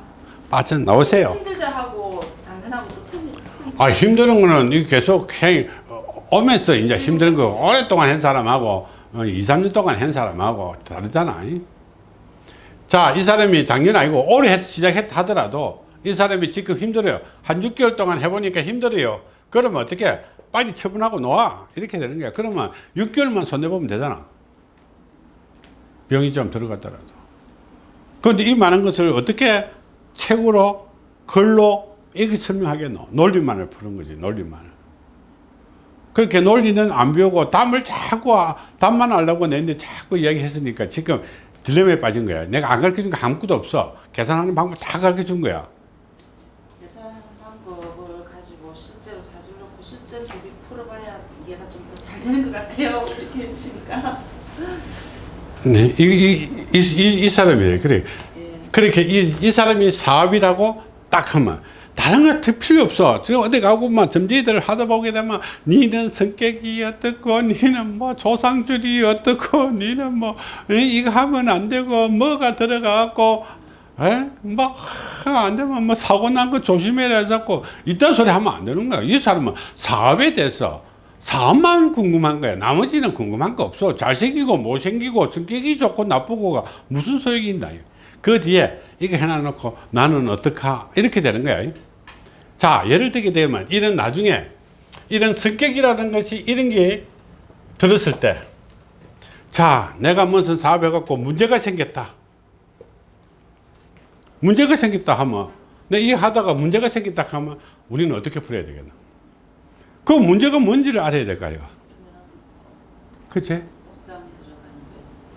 빠져나오세요. 힘들다 하고 작년하고. 아, 힘든 거는 이 계속 해, 어, 오면서 이제 힘든 거 오랫동안 한 사람하고 어, 2, 3년 동안 한 사람하고 다르잖아. 이. 자, 이 사람이 작년 아니고 올해 했- 시작했다 하더라도 이 사람이 지금 힘들어요. 한 6개월 동안 해보니까 힘들어요. 그러면 어떻게? 빨리 처분하고 놓아. 이렇게 되는 거야. 그러면 6개월만 손해보면 되잖아. 병이 좀 들어갔더라도. 그런데 이 많은 것을 어떻게 책으로, 글로 이렇게 설명하겠노? 논리만을 푸는 거지, 논리만을. 그렇게 논리는 안 배우고 답을 자꾸, 아- 답만 알려고 내는데 자꾸 이야기했으니까 지금 딜레마에 빠진 거야. 내가 안 가르쳐 준 거 아무것도 없어. 계산하는 방법 다 가르쳐 준 거야. 계산하는 방법을 가지고 실제로 자주 놓고 실전 대비 풀어봐야 이해가 좀 더 잘 되는 것 같아요. 이렇게 해주시니까. 네, 이, 이, 이, 이, 이 사람이에요. 그래. 예. 그렇게 이, 이 사람이 사업이라고 딱 하면 다른 거더 필요 없어. 지금 어디 가고만 점지들을 하다 보게 되면 니는 성격이 어떻고 니는 뭐 조상줄이 어떻고 니는 뭐 이- 이거 하면 안 되고 뭐가 들어가갖고 뭐안 되면 뭐 사고 난 거 조심해라 자꾸 이딴 소리 하면 안 되는 거야. 이 사람은 사업에 대해서 사업만 궁금한 거야. 나머지는 궁금한 거 없어. 잘생기고 못생기고 성격이 좋고 나쁘고가 무슨 소용이 있나. 그 뒤에 이거 해놔놓고 나는 어떡하 이렇게 되는 거야. 자 예를 들게 되면 이런 나중에 이런 성격이라는 것이 이런 게 들었을 때 자, 내가 무슨 사업 해 갖고 문제가 생겼다. 문제가 생겼다 하면, 내 이 하다가 문제가 생겼다 하면, 우리는 어떻게 풀어야 되겠나? 그 문제가 뭔지를 알아야 될까요? 그치?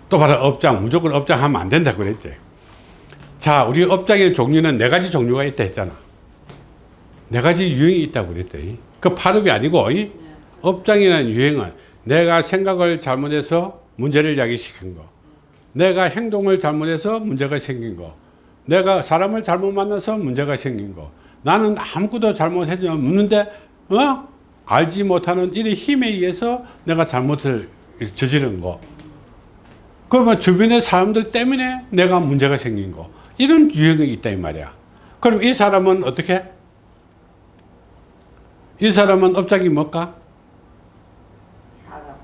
또 바로 업장, 무조건 업장 하면 안 된다고 그랬지. 자, 우리 업장의 종류는 네 가지 종류가 있다 했잖아. 네 가지 유형이 있다고 그랬대. 그 파업이 아니고, 이 업장이라는 유행은 내가 생각을 잘못해서 문제를 야기시킨 거. 내가 행동을 잘못해서 문제가 생긴 거. 내가 사람을 잘못 만나서 문제가 생긴 거. 나는 아무것도 잘못하지 않는데, 어? 알지 못하는 이런 힘에 의해서 내가 잘못을 저지른 거. 그러면 주변의 사람들 때문에 내가 문제가 생긴 거. 이런 유형이 있다, 이 말이야. 그럼 이 사람은 어떻게? 이 사람은 업장이 뭘까? 사람.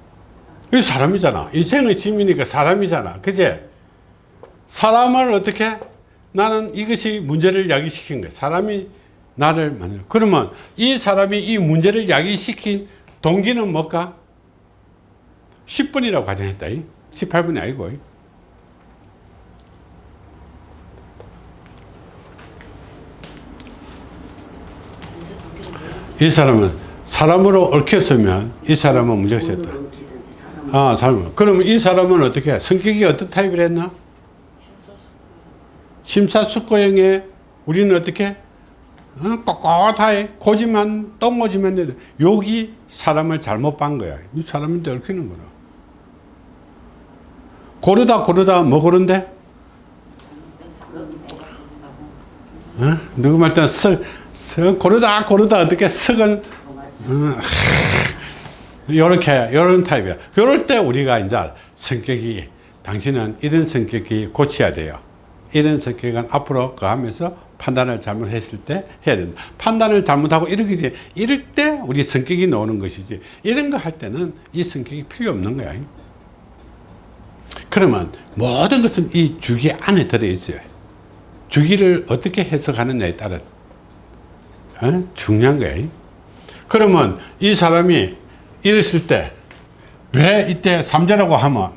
이 사람이잖아. 인생의 짐이니까 사람이잖아. 그제? 사람을 어떻게? 나는 이것이 문제를 야기시킨 거야. 사람이 나를 만나. 그러면 이 사람이 이 문제를 야기시킨 동기는 뭘까? 10분이라고 가정했다. 18분이 아니고. 이 사람은 사람으로 얽혔으면 이 사람은 문제가 있었다. 아, 사람. 그러면 이 사람은 어떻게? 성격이 어떤 타입을 했나? 심사숙고형에 우리는 어떻게? 어, 꼿꼿하게 고지만 똥고지만 여기 사람을 잘못 본 거야. 이 사람한테 얽히는 거라. 고르다 고르다 뭐 고른데? 어? 누구 말때 석, 석 고르다 고르다 어떻게 석은 요렇게, 요런 타입이야. 요럴 때 우리가 이제 성격이, 당신은 이런 성격이 고쳐야 돼요. 이런 성격은 앞으로 그 하면서 판단을 잘못했을 때 해야 된다. 판단을 잘못하고 이렇게, 이제 이럴 때 우리 성격이 나오는 것이지. 이런 거 할 때는 이 성격이 필요 없는 거야. 그러면 모든 것은 이 주기 안에 들어있어요. 주기를 어떻게 해석하느냐에 따라 어? 중요한 거야. 그러면 이 사람이 이랬을 때 왜 이때 삼재라고 하면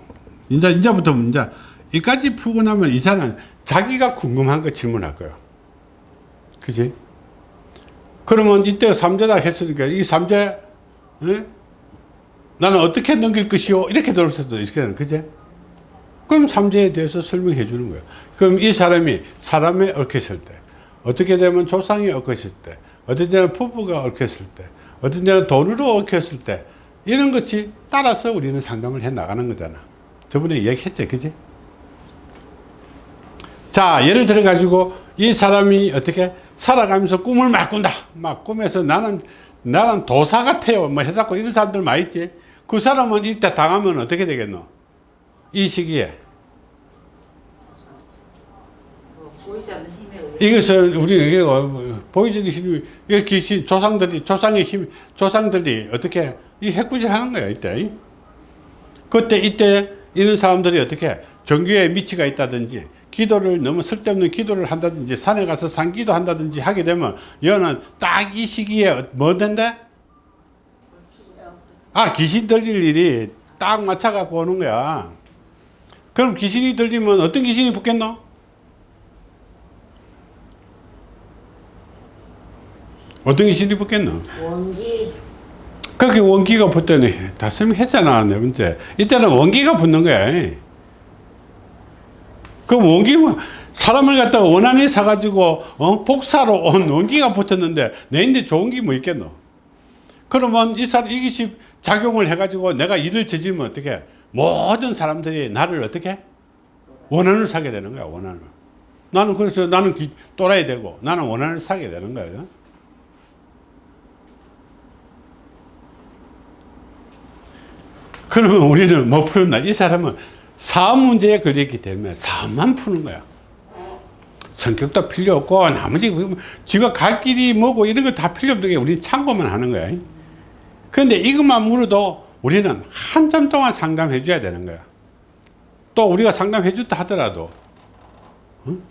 이제 이제부터 이제 이까지 풀고 나면 이 사람 자기가 궁금한 거 질문할 거예요. 그지? 그러면 이때 삼재다 했으니까 이 삼재 에? 나는 어떻게 넘길 것이요? 이렇게 들을 수도 있겠는 그지? 그럼 삼재에 대해서 설명해 주는 거예요. 그럼 이 사람이 사람에 얽혔을 때 어떻게 되면 조상이 얽혔을 때 어떤 때는 부부가 얽혔을 때 어떤 때는 돈으로 얽혔을 때 이런 것이 따라서 우리는 상담을 해 나가는 거잖아. 저번에 얘기했죠. 그지? 자, 예를 들어 가지고 이 사람이 어떻게 살아가면서 꿈을 막 꾼다. 막 꿈에서 나는 나는 도사 같아요. 뭐 해갖고 이런 사람들 많이 있지. 그 사람은 이때 당하면 어떻게 되겠노? 이 시기에. 뭐 보이지 않는 힘에 의해 이것은 우리는 이게 어, 보이지 않는 힘이 이게 귀신 조상들이 조상의 힘 조상들이 어떻게 이 해꾸질 하는 거야 이때 그때 이때 이런 사람들이 어떻게 종교에 미치가 있다든지 기도를 너무 쓸데없는 기도를 한다든지 산에 가서 산기도 한다든지 하게 되면 여는 딱 이 시기에 뭐 된대? 아 귀신 들릴 일이 딱 맞춰 갖고 오는 거야 그럼 귀신이 들리면 어떤 귀신이 붙겠노? 어떤 귀신이 붙겠노? 원기. 그렇게 원기가 붙더니 다 설명했잖아 네 번째 이때는 원기가 붙는 거야 그 원기는 사람을 갖다가 원한이 사가지고 어? 복사로 온 원기가 붙었는데 내 인데 좋은 게 뭐 있겠노 그러면 이 사람 이것이 작용을 해가지고 내가 일을 저지르면 어떻게 모든 사람들이 나를 어떻게 원한을 사게 되는 거야 원한을 나는 그래서 나는 기- 또라이 되고 나는 원한을 사게 되는 거예요 그러면 우리는 뭐 푸는다? 이 사람은 사업 문제에 걸렸기 때문에 사업만 푸는 거야. 성격도 필요 없고 나머지 뭐 지가 갈 길이 뭐고 이런 거 다 필요 없는 게 우리는 참고만 하는 거야. 근데 이것만 물어도 우리는 한참 동안 상담해 줘야 되는 거야. 또 우리가 상담해 줬다 하더라도 응?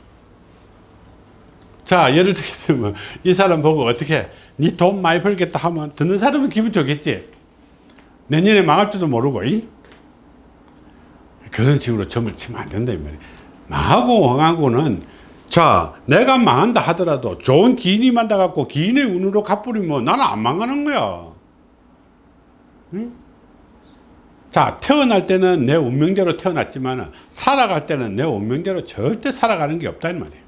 자 예를 들면 이 사람 보고 어떻게 니돈 많이 벌겠다 하면 듣는 사람은 기분 좋겠지 내년에 망할 줄도 모르고 이? 그런 식으로 점을 치면 안 된다 이 말이야 망하고 망하고는 자 내가 망한다 하더라도 좋은 기인이 만나 갖고 기인의 운으로 갚으면 나는 안 망하는 거야 응? 자 태어날 때는 내 운명대로 태어났지만 살아갈 때는 내 운명대로 절대 살아가는 게 없다 이 말이에요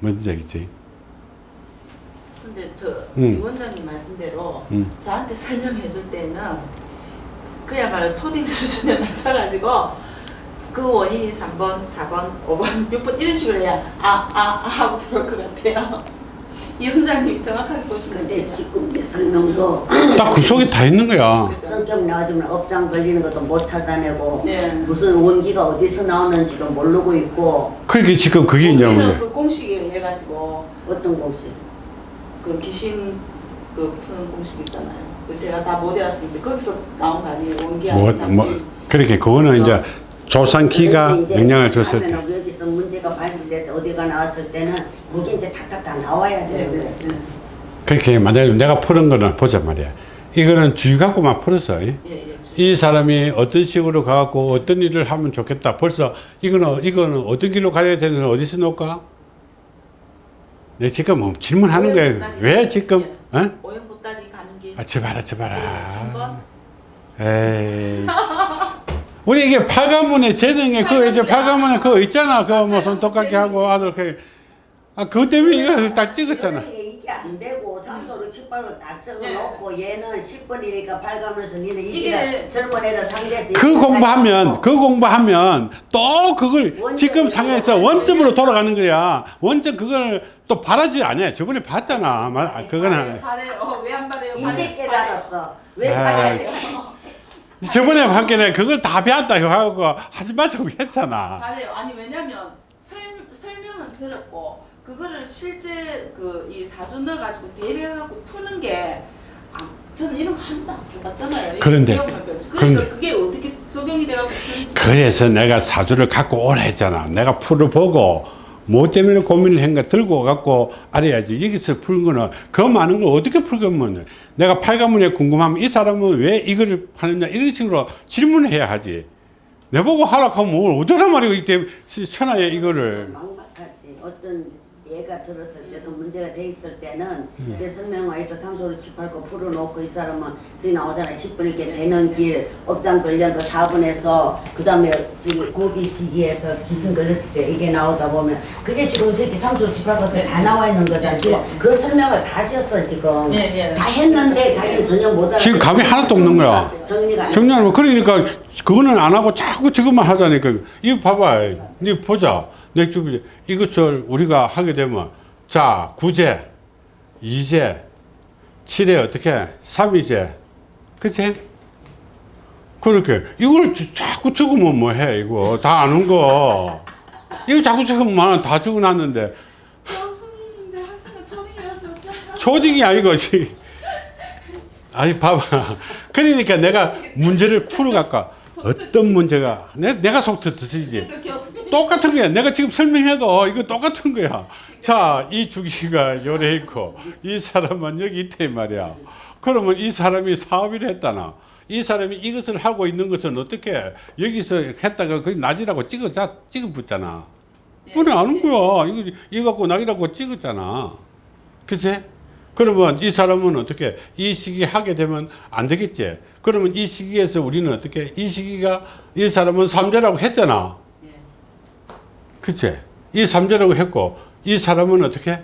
뭔지 알겠지? 근데 저 음. 이 원장님 말씀대로 음. 저한테 설명해 줄 때는 그야말로 초딩 수준에 맞춰가지고 그 원인이 3번, 4번, 5번, 6번 이런 식으로 해야 아, 아, 아 하고 들어올 것 같아요. 이 원장님이 정확하게 보시면 근데. 지금 이 설명도 딱 그 속에 다 있는 거야? 성격 나와주면 업장 걸리는 것도 못 찾아내고 네. 무슨 원기가 어디서 나오는지도 모르고 있고 그러니까 지금 그게 이제 우리는 뭐냐 그 공식에 해가지고 어떤 곳이 그 귀신 그 푸는 공식 있잖아요. 그 제가 다못 외웠는데 거기서 나온 거 아니에요? 원기하고 뭐. 뭐 그렇게 그거는 이제 조상기가 영향을 줬을 때 여기서 문제가 발생돼서 어디가 나왔을 때는 그게 이제 탁탁 다 나와야 네, 되는 네, 거예요. 네. 그렇게 만약에 내가 푸는 거는 보자 말이야 이거는 주의 갖고만 풀었어 이? 예, 예. 이 사람이 어떤 식으로 가갖고 어떤 일을 하면 좋겠다 벌써 이거는 이거는 어떤 길로 가야 되는 어디서 놓을까 내 지금 뭐 질문하는 거야 왜 지금 어? 아 저봐라 저봐라 3번. 에이. 우리 이게 팔가문의 재능에 그 이제 팔가문에 그거 있잖아. 그 무슨 똑같게 하고 아들 그. 아 그것 때문에 이거 딱 찍었잖아. 이게 이게 안 되고 삼소를 칠발로 딱 네. 적어 놓고 얘는 10번이니까 발감해서 니는 이게 이게 젊은 애를 상대해서 그 공부하면 그 공부하면 또 그걸 지금 상황에서 원점으로 돌아가는 거야. 원점 그걸 또 바라지 않아. 저번에 봤잖아. 마- 아, 그거는 발에 어왜안 발해요? 이제 깨달았어. 왜 발해요? 저번에 봤길래 그걸 다 배웠다 하고 하지 마자고 했잖아. 발해요. 아니 왜냐면 설, 설명은 들었고 그거를 실제 그 이 사주 넣어가지고 대비해갖고 푸는 게 아, 저는 이런 거 한 번도 안 해봤잖아요. 이거 그런데, 배웠지. 그런데. 그러니까 그게 어떻게 적용이 돼갖고 그래서 내가 사주를 갖고 오라 했잖아. 내가 풀어보고 뭐 때문에 고민을 한가 들고 갖고 알아야지. 여기서 푸는 거는 그 많은 걸 어떻게 풀겠면 내가 팔가문에 궁금하면 이 사람은 왜 이거를 파느냐 이런 식으로 질문을 해야 하지. 내보고 하라 하면 뭘 어쩌란 말이고 이때 천하에 이거를. 어떤 얘가 들었을 때도 문제가 돼 있을 때는 음. 내 설명화해서 삼소를 칠팔고 풀어놓고 이 사람은 저기 나오잖아 10분 이렇게 재는 길 업장 걸려서 4분에서 그 다음에 지금 고비 시기에서 기승 걸렸을 때 이게 나오다 보면 그게 지금 저기 삼소 칠팔고서 다 나와 있는 거잖아. 지금 그 설명을 다 하셨어 지금. 예, 예. 다 했는데 자기는 전혀 못 알아. 지금 감이 하나도 없는 거야. 정리가 거 그러니까 그거는 안 하고 자꾸 저것만 하자니까 이거 봐봐 니 보자 내 주변에 이것을 우리가 하게 되면 자 구제 이제 칠에 어떻게? 삼이제. 그치? 그렇게. 이걸 자꾸 적으면 뭐해 이거. 다 아는 거. 이거 자꾸 적으면 다 적어놨는데. 교수님인데 항상 초딩이라서 어쩌나 초딩이 아니고 지- 아니 봐봐. 그러니까 내가 문제를 풀어갈까 어떤 문제가 내, 내가 속 터트리지. 교수님. 똑같은 거야. 내가 지금 설명해도 이거 똑같은 거야. 자이 주기가 요래 있고 이 사람은 여기 있대 말이야. 그러면 이 사람이 사업을 했다나? 이 사람이 이것을 하고 있는 것은 어떻게 여기서 했다가 거기 낮이라고 찍어 찍어 붙잖아. 그래 아는 거야. 이거 이거 갖고 낙이라고 찍었잖아. 그치? 그러면 이 사람은 어떻게 이 시기 하게 되면 안 되겠지 그러면 이 시기에서 우리는 어떻게 이 시기가 이 사람은 삼재라고 했잖아 예. 그치? 이 삼재라고 했고 이 사람은 어떻게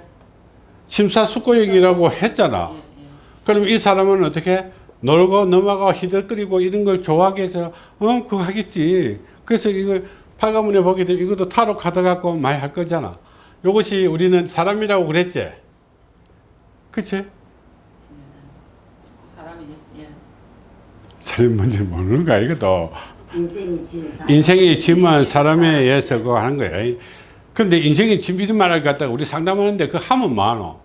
심사숙고형이라고 했잖아 예, 예. 그럼 이 사람은 어떻게 놀고 넘어가고 히들거리고 이런 걸 좋아하게 해서 어 그거 하겠지 그래서 이걸 팔가문에 보게 되면 이것도 타로 가다 갖고 많이 할 거잖아 요것이 우리는 사람이라고 그랬지 그치? 사람이 예. 사람 뭔지 모르는 거야 이것도 인생이 사- 짐은 사람에 의해서 그거 하는 거야 근데 인생의 짐 이런 말을 갖다가 우리 상담하는데 그 하면 많어.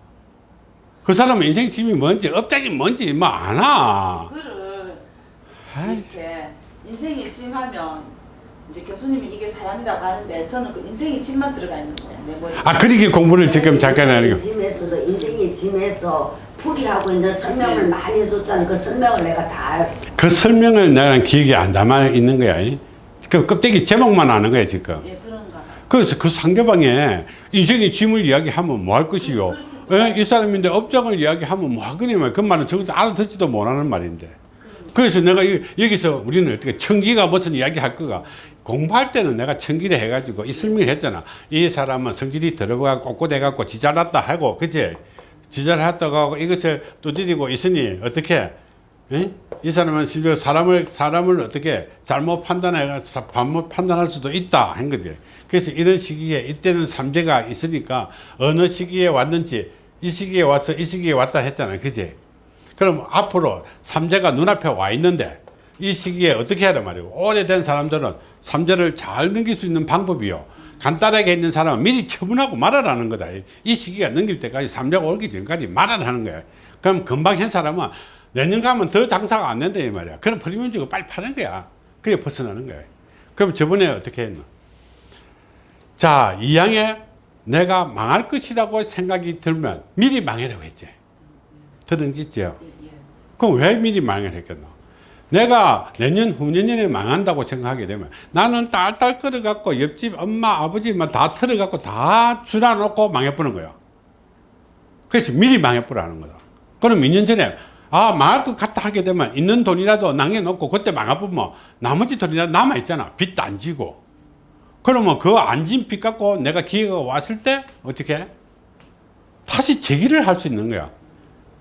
그 사람은 인생 짐이 뭔지 업장이 뭔지 뭐 아나. 그거를 이렇게 인생의 짐하면 이제 교수님이 이게 사람이라고 하는데 저는 그 인생의 짐만 들어가 있는 거예요. 아 그러게 공부를 지금 잠깐 하는 거. 짐에서도 인생의 짐에서 풀이하고 있는 설명을 네. 많이 해줬잖아. 그 설명을 내가 다 그 설명을 내가 기억에 안 담아 있는 거야. 이. 그 껍데기 제목만 아는 거야 지금. 예 그런가. 봐. 그래서 그 상대방의 인생의 짐을 이야기하면 뭐 할 것이요. 예? 이 사람인데 업장을 이야기하면 뭐 하거니만 그 말은 적어도 알아듣지도 못하는 말인데. 그래서 내가 이- 여기서 우리는 어떻게 청기가 무슨 이야기 할 거가 공부할 때는 내가 청기를 해가지고 이 설명을 했잖아. 이 사람은 성질이 들어가 꼿꼿해갖고 지잘났다 하고, 그치? 지잘했다고 하고 이것을 두드리고 있으니 어떻게? 예? 이 사람은 심지어 사람을 사람을 어떻게 잘못 판단해 잘못 판단할 수도 있다 한 거지. 그래서 이런 시기에 이때는 삼재가 있으니까 어느 시기에 왔는지 이 시기에 와서 이 시기에 왔다 했잖아, 그지? 그럼 앞으로 삼재가 눈앞에 와 있는데 이 시기에 어떻게 하란 말이고 오래된 사람들은 삼재를 잘 넘길 수 있는 방법이요. 간단하게 있는 사람은 미리 처분하고 말하라는 거다. 이 시기가 넘길 때까지 삼재가 오기 전까지 말하라는 거야. 그럼 금방 한 사람은 내년 가면 더 장사가 안 된다 이 말이야. 그럼 프리미엄 주고 빨리 파는 거야. 그게 벗어나는 거야. 그럼 저번에 어떻게 했노? 자, 이 양에 내가 망할 것이라고 생각이 들면 미리 망해라고 했지. 들은지죠? 예, 예. 그럼 왜 미리 망을 했겠노? 내가 내년 후년에 망한다고 생각하게 되면 나는 딸딸 끌어갖고 옆집 엄마 아버지만 다 털어갖고 다 줄여놓고 망해버는 거야. 그래서 미리 망해버라는 거다. 그럼 2년 전에 아 망할 것 같다 하게 되면 있는 돈이라도 낭해놓고 그때 망해보면 나머지 돈이라도 남아있잖아. 빚도 안 지고. 그러면 그 안 진 빚 갖고 내가 기회가 왔을 때 어떻게 해? 다시 재기를 할 수 있는 거야.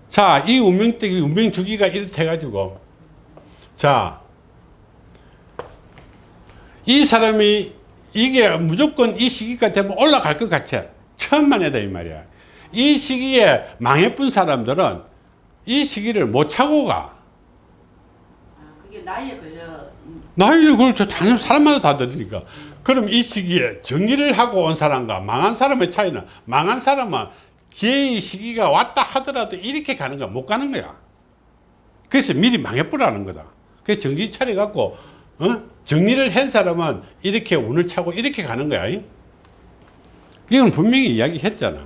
자, 이 운명대기, 운명 주기가 이렇게 해가지고, 자, 이 사람이 이게 무조건 이 시기가 되면 올라갈 것 같아. 처음만 해다, 이 말이야. 이 시기에 망해본 사람들은 이 시기를 못 차고 가. 아 그게 나이에 걸려. 그걸 저 당연 사람마다 다 다르니까. 그럼 이 시기에 정리를 하고 온 사람과 망한 사람의 차이는 망한 사람은 기회의 시기가 왔다 하더라도 이렇게 가는 거야. 못 가는 거야. 그래서 미리 망해버라는 거다. 그래서 정신 차려갖고, 어? 정리를 한 사람은 이렇게 운을 차고 이렇게 가는 거야. 이건 분명히 이야기 했잖아.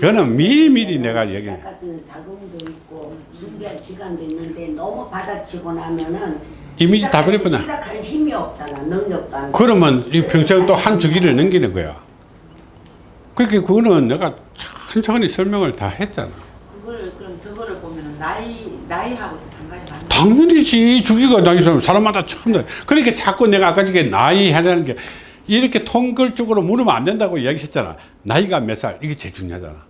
그거는 미리미리 내가 얘기- 자금도 있고 준비할 기간도 있는데 너무 받아치고 나면은 이미지 다 시작할- 버렸구나. 시작할 힘이 없잖아. 능력도 안. 그러면 이 평생 또 한 주기를 넘기는 거야. 그렇게 그거는 내가 천천히 설명을 다 했잖아. 그거를 그럼 저거를 보면은 나이 많네. 당연히지. 주기가 나이 사람 사람마다 처음 다 그러니까 자꾸 내가 아까 전에 나이 하자는 게 이렇게 통글적으로 물으면 안 된다고 이야기했잖아. 나이가 몇 살? 이게 제일 중요하잖아.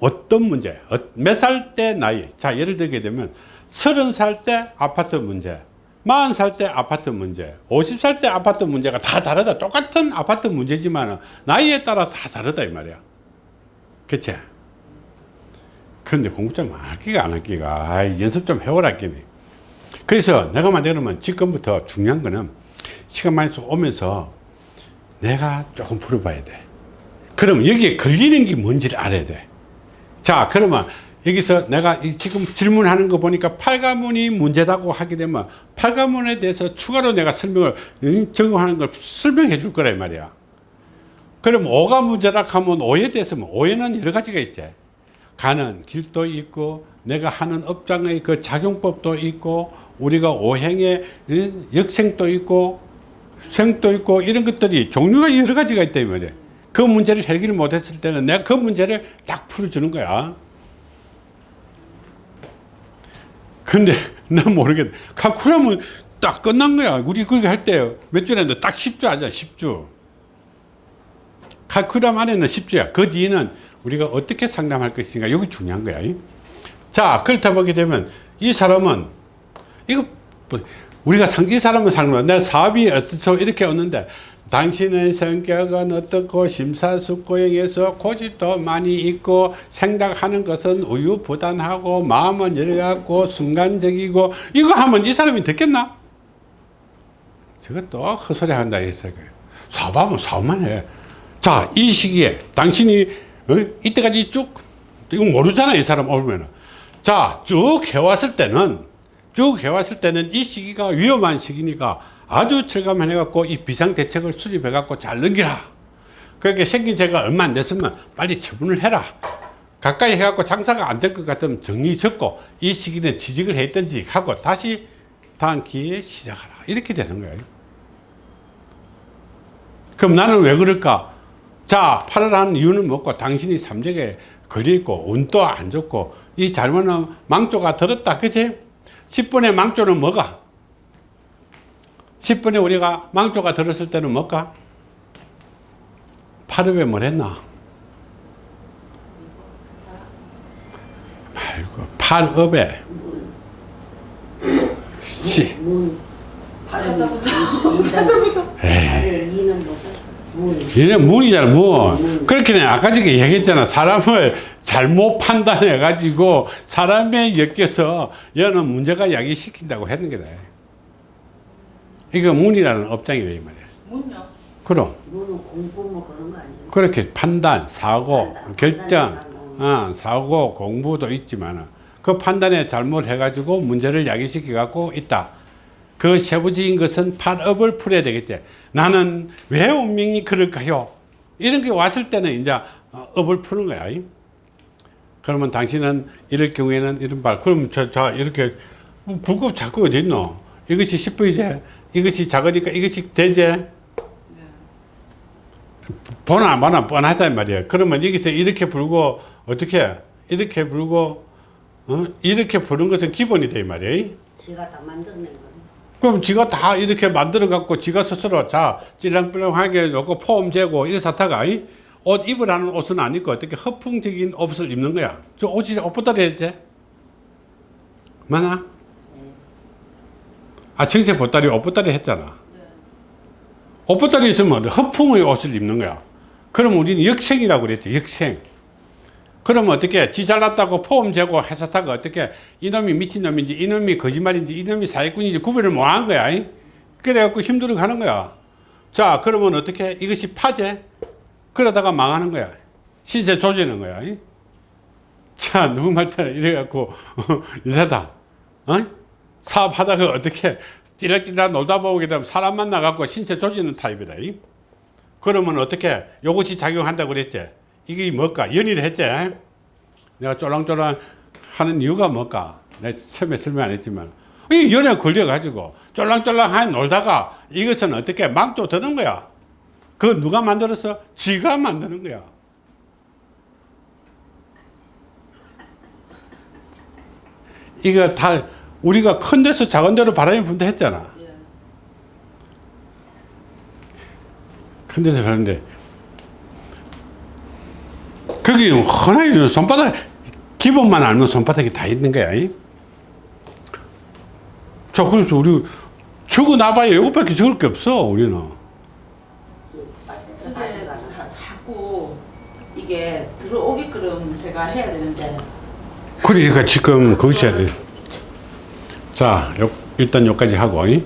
어떤 문제? 어, 몇살 때 나이? 자 예를 들게 되면 서른 살 때 아파트 문제 마흔 살 때 아파트 문제 오십 살 때 아파트 문제가 다 다르다. 똑같은 아파트 문제지만 나이에 따라 다 다르다 이 말이야. 그치? 그런데 공부 좀 할기가 안 할기가. 아이, 연습 좀 해오라 끼니 그래서 내가 만들면 지금부터 중요한 거는 시간 많이 오면서 내가 조금 풀어봐야 돼. 그럼 여기에 걸리는 게 뭔지를 알아야 돼. 자, 그러면 여기서 내가 이 지금 질문하는 거 보니까 팔가문이 문제다고 하게 되면 팔가문에 대해서 추가로 내가 설명을 응, 적용하는 걸 설명해 줄이 말이야. 그럼 오가 문제라 하면 오에 대해서 뭐 오해는 여러 가지가 있지. 가는 길도 있고 내가 하는 업장의 그 작용법도 있고 우리가 오행의 응, 역생도 있고 생도 있고 이런 것들이 종류가 여러 가지가 이 말이야. 그 문제를 해결을 못했을 때는 내가 그 문제를 딱 풀어주는 거야. 근데 난 모르겠. 칼쿠라면 딱 끝난 거야. 우리 그게 할때 몇 줄 했는데 딱 10주 하자 10주. 칼쿠람 안에는 10주야. 그 뒤에는 우리가 어떻게 상담할 것인가 여기 중요한 거야. 자 그렇다 보게 되면 이 사람은 이거 뭐 우리가 상, 이 사람은 상관 내 사업이 어떻소 이렇게 얻는데 당신의 성격은 어떻고 심사숙고형에서 고집도 많이 있고 생각하는 것은 우유부단하고 마음은 열갖고 순간적이고 이거 하면 이 사람이 듣겠나? 저것도 헛소리 한다 이 생각. 사업하면 사업만 해. 자, 이 시기에 당신이 어? 이때까지 쭉 이거 모르잖아, 이 사람 오면은. 자, 쭉 해왔을 때는, 쭉 해왔을 때는 이 시기가 위험한 시기니까 아주 철감해갖고 이 비상대책을 수립해갖고 잘 넘기라. 그렇게 생긴 죄가 얼마 안 됐으면 빨리 처분을 해라. 가까이 해갖고 장사가 안 될 것 같으면 정리 적고 이 시기는 취직을 했든지 하고 다시 다음 기회에 시작하라. 이렇게 되는 거예요. 그럼 나는 왜 그럴까? 자, 8을 하는 이유는 뭐고 당신이 삼적에 걸려있고 운도 안 좋고 이 잘못은 망조가 들었다. 그치? 10번의 망조는 뭐가? 10번에 우리가 망조가 들었을 때는 뭘까? 8읍에 뭘 했나? 말고 8읍에 시 문. 찾아보자. 문. 찾아보자. 에이. 얘는 문이잖아 문. 그렇게 아까 전에 얘기했잖아. 사람을 잘못 판단해 가지고 사람에 엮여서 얘는 문제가 야기시킨다고 했는 거다. 이거 문이라는 업장이래 이 말이야? 문요. 그럼. 문은 공부 뭐 그런 거 아니에요? 그렇게 판단 사고 판단, 결정. 어, 사고 공부도 있지만 그 판단에 잘못해 가지고 문제를 야기시켜 갖고 있다. 그 세부적인 것은 판업을 풀어야 되겠지. 나는 왜 운명이 그럴까요? 이런 게 왔을 때는 이제 어, 업을 푸는 거야. 그러면 당신은 이럴 경우에는 말, 그럼 저, 저 이렇게 뭐 불법 자꾸 어디 있노? 이것이 10분이제, 이것이 작으니까 이것이 되제. 보나 안 보나 뻔하단 말이야. 그러면 여기서 이렇게 불고 어떻게 이렇게 불고 어? 이렇게 부는 것은 기본이 돼 말이야. 지가 다 만들어낸 거네. 그럼 지가 다 이렇게 만들어 갖고 지가 스스로 자 찔랑찔랑하게 놓고 폼 재고 이래 사타가 이? 옷 입으라는 옷은 안 입고 어떻게 허풍적인 옷을 입는 거야? 저 옷이 옷보다리 했지 맞나? 아 청세 보따리 옷보따리 했잖아. 옷보따리 있으면 허풍의 옷을 입는 거야. 그럼 우리는 역생이라고 그랬지 역생 그러면 어떻게 지 잘났다고 포함 재고 해사타가 어떻게 이놈이 미친놈인지 이놈이 거짓말인지 이놈이 사기꾼인지 구별을 못 한 거야 이? 그래갖고 힘들어 가는 거야. 자 그러면 어떻게 이것이 파재 그러다가 망하는 거야. 신세 조지는 거야 이? 자 누구 말따라 이래갖고 이사다 어? 사업하다가 어떻게 찌락찌락 놀다 보게 되면 사람 만나갖고 신세 조지는 타입이다 이? 그러면 어떻게 요것이 작용한다고 그랬지 이게 뭘까? 연의를 했지? 내가 쫄랑쫄랑 하는 이유가 뭘까? 내가 처음에 설명 안 했지만, 이 연에 걸려가지고 쫄랑쫄랑 하 놀다가 이것은 어떻게 망조 드는 거야. 그 누가 만들었어? 지가 만드는 거야. 이거 다 우리가 큰 데서 작은 데로 바람이 분다 했잖아. 예. 큰 데서 가는데 거기 흔하게 손바닥 기본만 알면 손바닥이 다 있는 거야. 이? 자 그래서 우리 적어 놔봐야 이것밖에 적을 게 없어 우리는. 근데 자- 자꾸 이게 들어오게끔 제가 해야 되는데 그러니까 지금 거기서 해야 돼. 자 요- 일단 여기까지 하고 이?